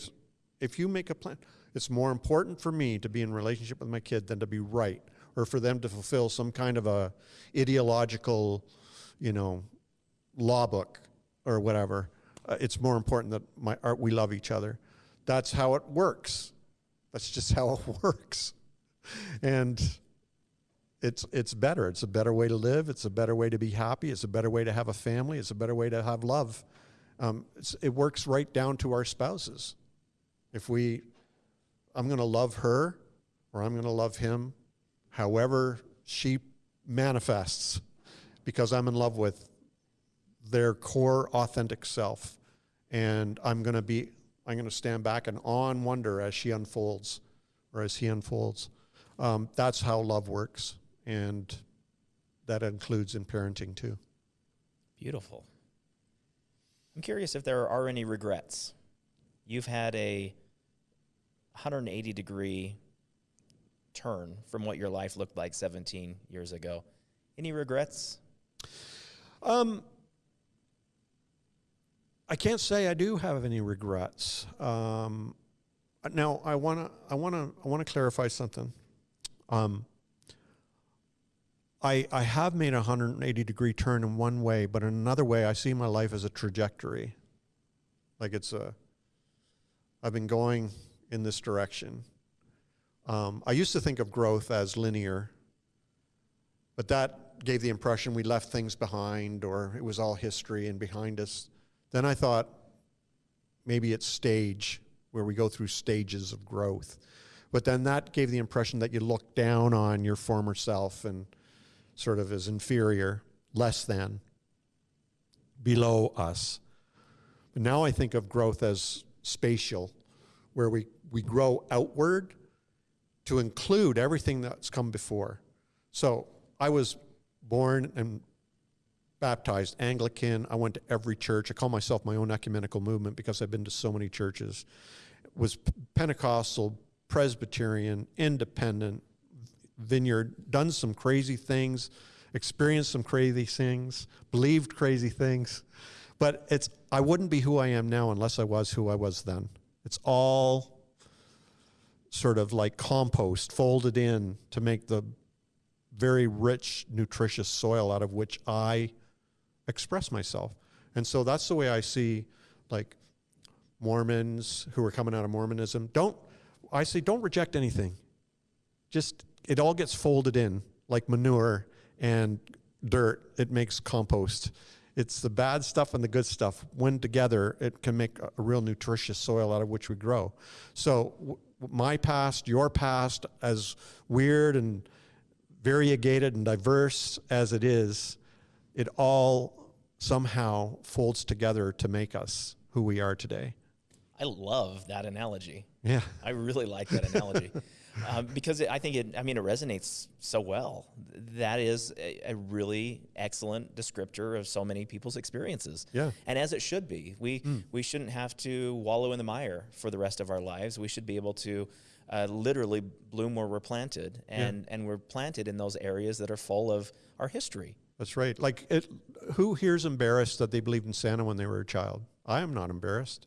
if you make a plan, it's more important for me to be in relationship with my kid than to be right, or for them to fulfill some kind of a ideological, you know, law book or whatever. Uh, it's more important that my art, we love each other. That's how it works. That's just how it works. And it's it's better. It's a better way to live. It's a better way to be happy. It's a better way to have a family. It's a better way to have love. Um, it works right down to our spouses. If we, I'm going to love her, or I'm going to love him, however she manifests, because I'm in love with their core authentic self, and I'm going to be, I'm going to stand back and awe and wonder as she unfolds, or as he unfolds. Um, that's how love works and that includes in parenting too. Beautiful. I'm curious if there are any regrets. You've had a 180 degree turn from what your life looked like 17 years ago. Any regrets? Um, I can't say I do have any regrets. Um, now I want to I want to I want to clarify something. Um, I, I have made a 180 degree turn in one way, but in another way, I see my life as a trajectory. Like it's a, I've been going in this direction. Um, I used to think of growth as linear, but that gave the impression we left things behind or it was all history and behind us. Then I thought maybe it's stage, where we go through stages of growth. But then that gave the impression that you look down on your former self and sort of as inferior, less than, below us. But now I think of growth as spatial, where we, we grow outward to include everything that's come before. So I was born and baptized Anglican. I went to every church. I call myself my own ecumenical movement because I've been to so many churches. Was Pentecostal, Presbyterian, Independent, vineyard, done some crazy things, experienced some crazy things, believed crazy things. But it's I wouldn't be who I am now unless I was who I was then. It's all sort of like compost folded in to make the very rich, nutritious soil out of which I express myself. And so that's the way I see like Mormons who are coming out of Mormonism. Don't I say don't reject anything. Just it all gets folded in like manure and dirt. It makes compost. It's the bad stuff and the good stuff. When together, it can make a, real nutritious soil out of which we grow. So, my past, your past, as weird and variegated and diverse as it is, it all somehow folds together to make us who we are today. I love that analogy. Yeah. I really like that analogy. um, because it, I think it, I mean, it resonates so well. That is a, a, really excellent descriptor of so many people's experiences. Yeah. And as it should be, we, mm. we shouldn't have to wallow in the mire for the rest of our lives. We should be able to uh, literally bloom where we're planted, and, yeah. and we're planted in those areas that are full of our history. That's right. Like, it, who here's embarrassed that they believed in Santa when they were a child? I am not embarrassed.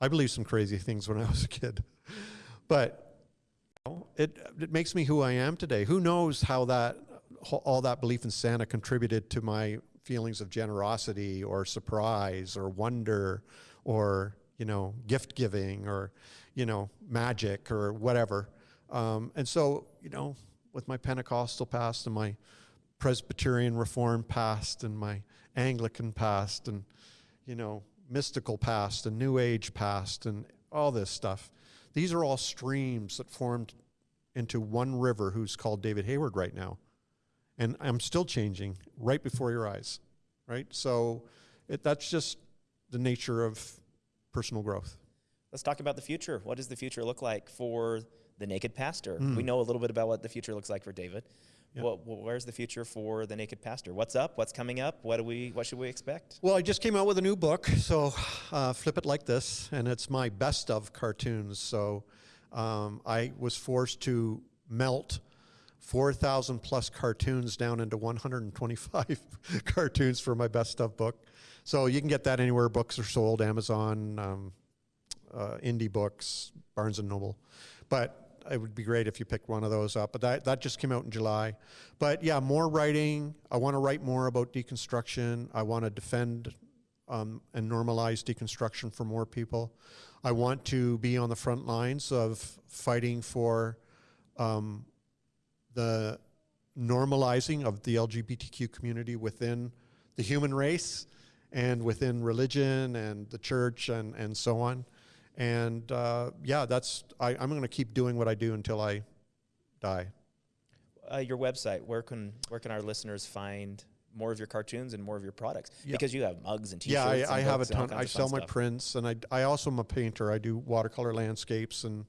I believed some crazy things when I was a kid. But it, it makes me who I am today. Who knows how that, all that belief in Santa contributed to my feelings of generosity or surprise or wonder or, you know, gift giving or, you know, magic or whatever. Um, and so, you know, with my Pentecostal past and my Presbyterian Reformed past and my Anglican past and, you know, mystical past and New Age past and all this stuff these are all streams that formed into one river who's called David Hayward right now. and I'm still changing right before your eyes, right? So it, that's just the nature of personal growth. Let's talk about the future. What does the future look like for the Naked Pastor? Hmm. We know a little bit about what the future looks like for David. Yeah. Wh- where's the future for the Naked Pastor? What's up? What's coming up? What do we? What should we expect? Well, I just came out with a new book, so uh, flip it like this, and it's my best of cartoons. So um, I was forced to melt 4,000 plus cartoons down into 125 cartoons for my best of book. So you can get that anywhere books are sold, Amazon, um, uh, indie books, Barnes and Noble. But it would be great if you picked one of those up. But that, that just came out in July. But yeah, more writing. I want to write more about deconstruction. I want to defend um, and normalize deconstruction for more people. I want to be on the front lines of fighting for um, the normalizing of the LGBTQ community within the human race and within religion and the church and, and so on. And uh, yeah, that's I, I'm going to keep doing what I do until I die. Uh, your website. Where can where can our listeners find more of your cartoons and more of your products? Yeah. Because you have mugs and T-shirts. Yeah, I, I have a books and all ton. I sell my stuff. prints, and I, I also am a painter. I do watercolor landscapes and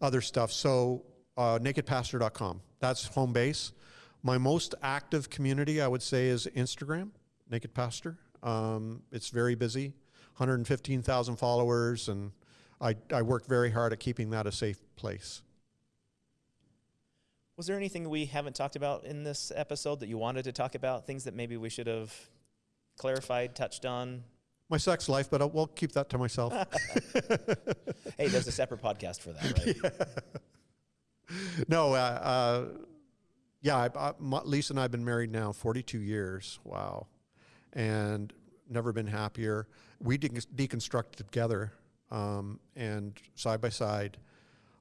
other stuff. So uh, nakedpastor.com. That's home base. My most active community, I would say, is Instagram, Naked Pastor. Um, it's very busy, 115,000 followers, and I, I work very hard at keeping that a safe place. Was there anything we haven't talked about in this episode that you wanted to talk about? Things that maybe we should have clarified, touched on? My sex life, but I'll, we'll keep that to myself. Hey, there's a separate podcast for that, right? no, uh, uh, yeah, I, I, Lisa and I have been married now 42 years. Wow. And never been happier. We de- deconstructed together um, and side by side.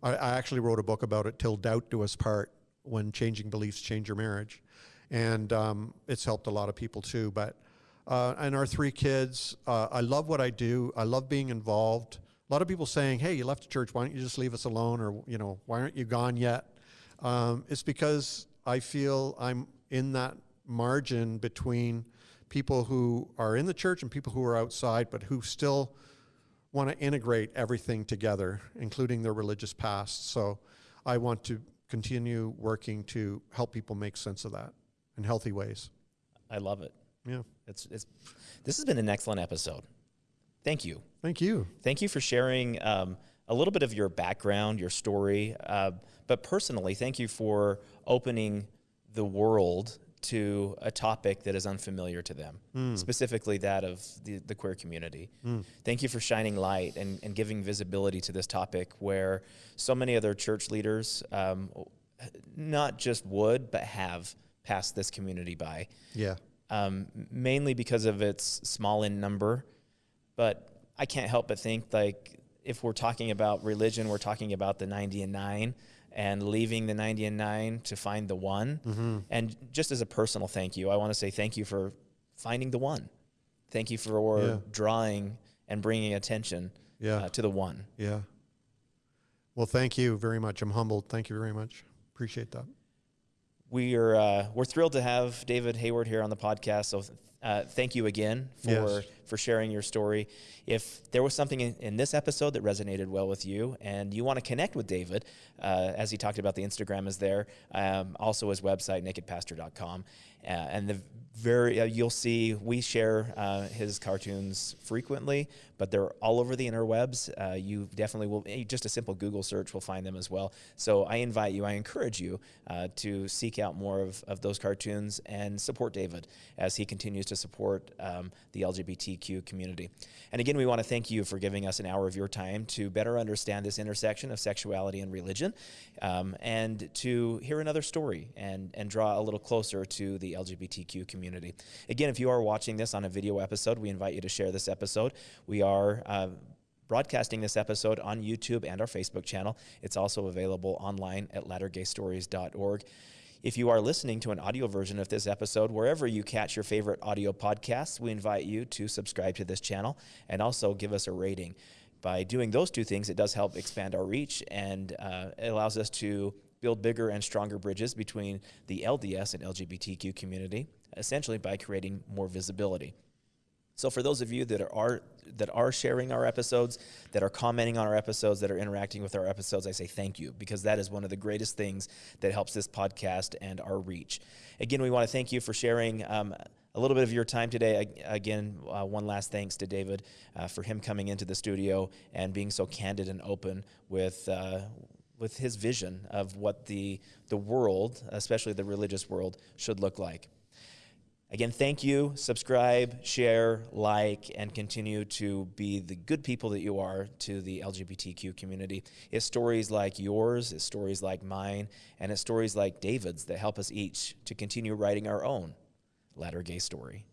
I, I actually wrote a book about it, Till Doubt Do Us Part, when changing beliefs change your marriage. And um, it's helped a lot of people too. But, uh, and our three kids, uh, I love what I do. I love being involved. A lot of people saying, hey, you left the church. Why don't you just leave us alone? Or, you know, why aren't you gone yet? Um, it's because I feel I'm in that margin between people who are in the church and people who are outside, but who still want to integrate everything together, including their religious past. So I want to continue working to help people make sense of that in healthy ways. I love it. Yeah. It's, it's, this has been an excellent episode. Thank you. Thank you. Thank you for sharing um, a little bit of your background, your story, uh, but personally, thank you for opening the world to a topic that is unfamiliar to them, specifically that of the, the queer community. Thank you for shining light and, and giving visibility to this topic where so many other church leaders um, not just would, but have passed this community by Yeah. um, mainly because of its small in number. But I can't help but think like if we're talking about religion, we're talking about the 90 and 9 and leaving the 90 and 9 to find the one. And just as a personal thank you, I want to say thank you for finding the one. Thank you for Yeah. drawing and bringing attention Yeah. uh, to the one. Yeah. Well, thank you very much. I'm humbled. Thank you very much. Appreciate that. We are uh, we're thrilled to have David Hayward here on the podcast. So uh, thank you again for Yes. for sharing your story. If there was something in, in this episode that resonated well with you, and you want to connect with David, uh, as he talked about, the Instagram is there. Um, also, his website nakedpastor.com, uh, and the very uh, you'll see we share uh, his cartoons frequently, but they're all over the interwebs. Uh, you definitely will eh, just a simple Google search will find them as well. So I invite you, I encourage you uh, to seek out more of, of those cartoons and support David as he continues to support um, the LGBTQ community. And again, we want to thank you for giving us an hour of your time to better understand this intersection of sexuality and religion, um, and to hear another story and and draw a little closer to the LGBTQ community. Again, if you are watching this on a video episode, we invite you to share this episode. We are. Uh, broadcasting this episode on YouTube and our Facebook channel. It's also available online at lattergaystories.org. If you are listening to an audio version of this episode, wherever you catch your favorite audio podcasts, we invite you to subscribe to this channel and also give us a rating. By doing those two things, it does help expand our reach and uh, it allows us to build bigger and stronger bridges between the LDS and LGBTQ community, essentially by creating more visibility. So for those of you that are that are sharing our episodes, that are commenting on our episodes, that are interacting with our episodes, I say thank you because that is one of the greatest things that helps this podcast and our reach. Again, we want to thank you for sharing. Um, a little bit of your time today. Again, uh, one last thanks to David uh, for him coming into the studio and being so candid and open with uh, with his vision of what the the world, especially the religious world, should look like. Again, thank you. Subscribe, share, like, and continue to be the good people that you are to the LGBTQ community. It's stories like yours, it's stories like mine, and it's stories like David's that help us each to continue writing our own latter gay story.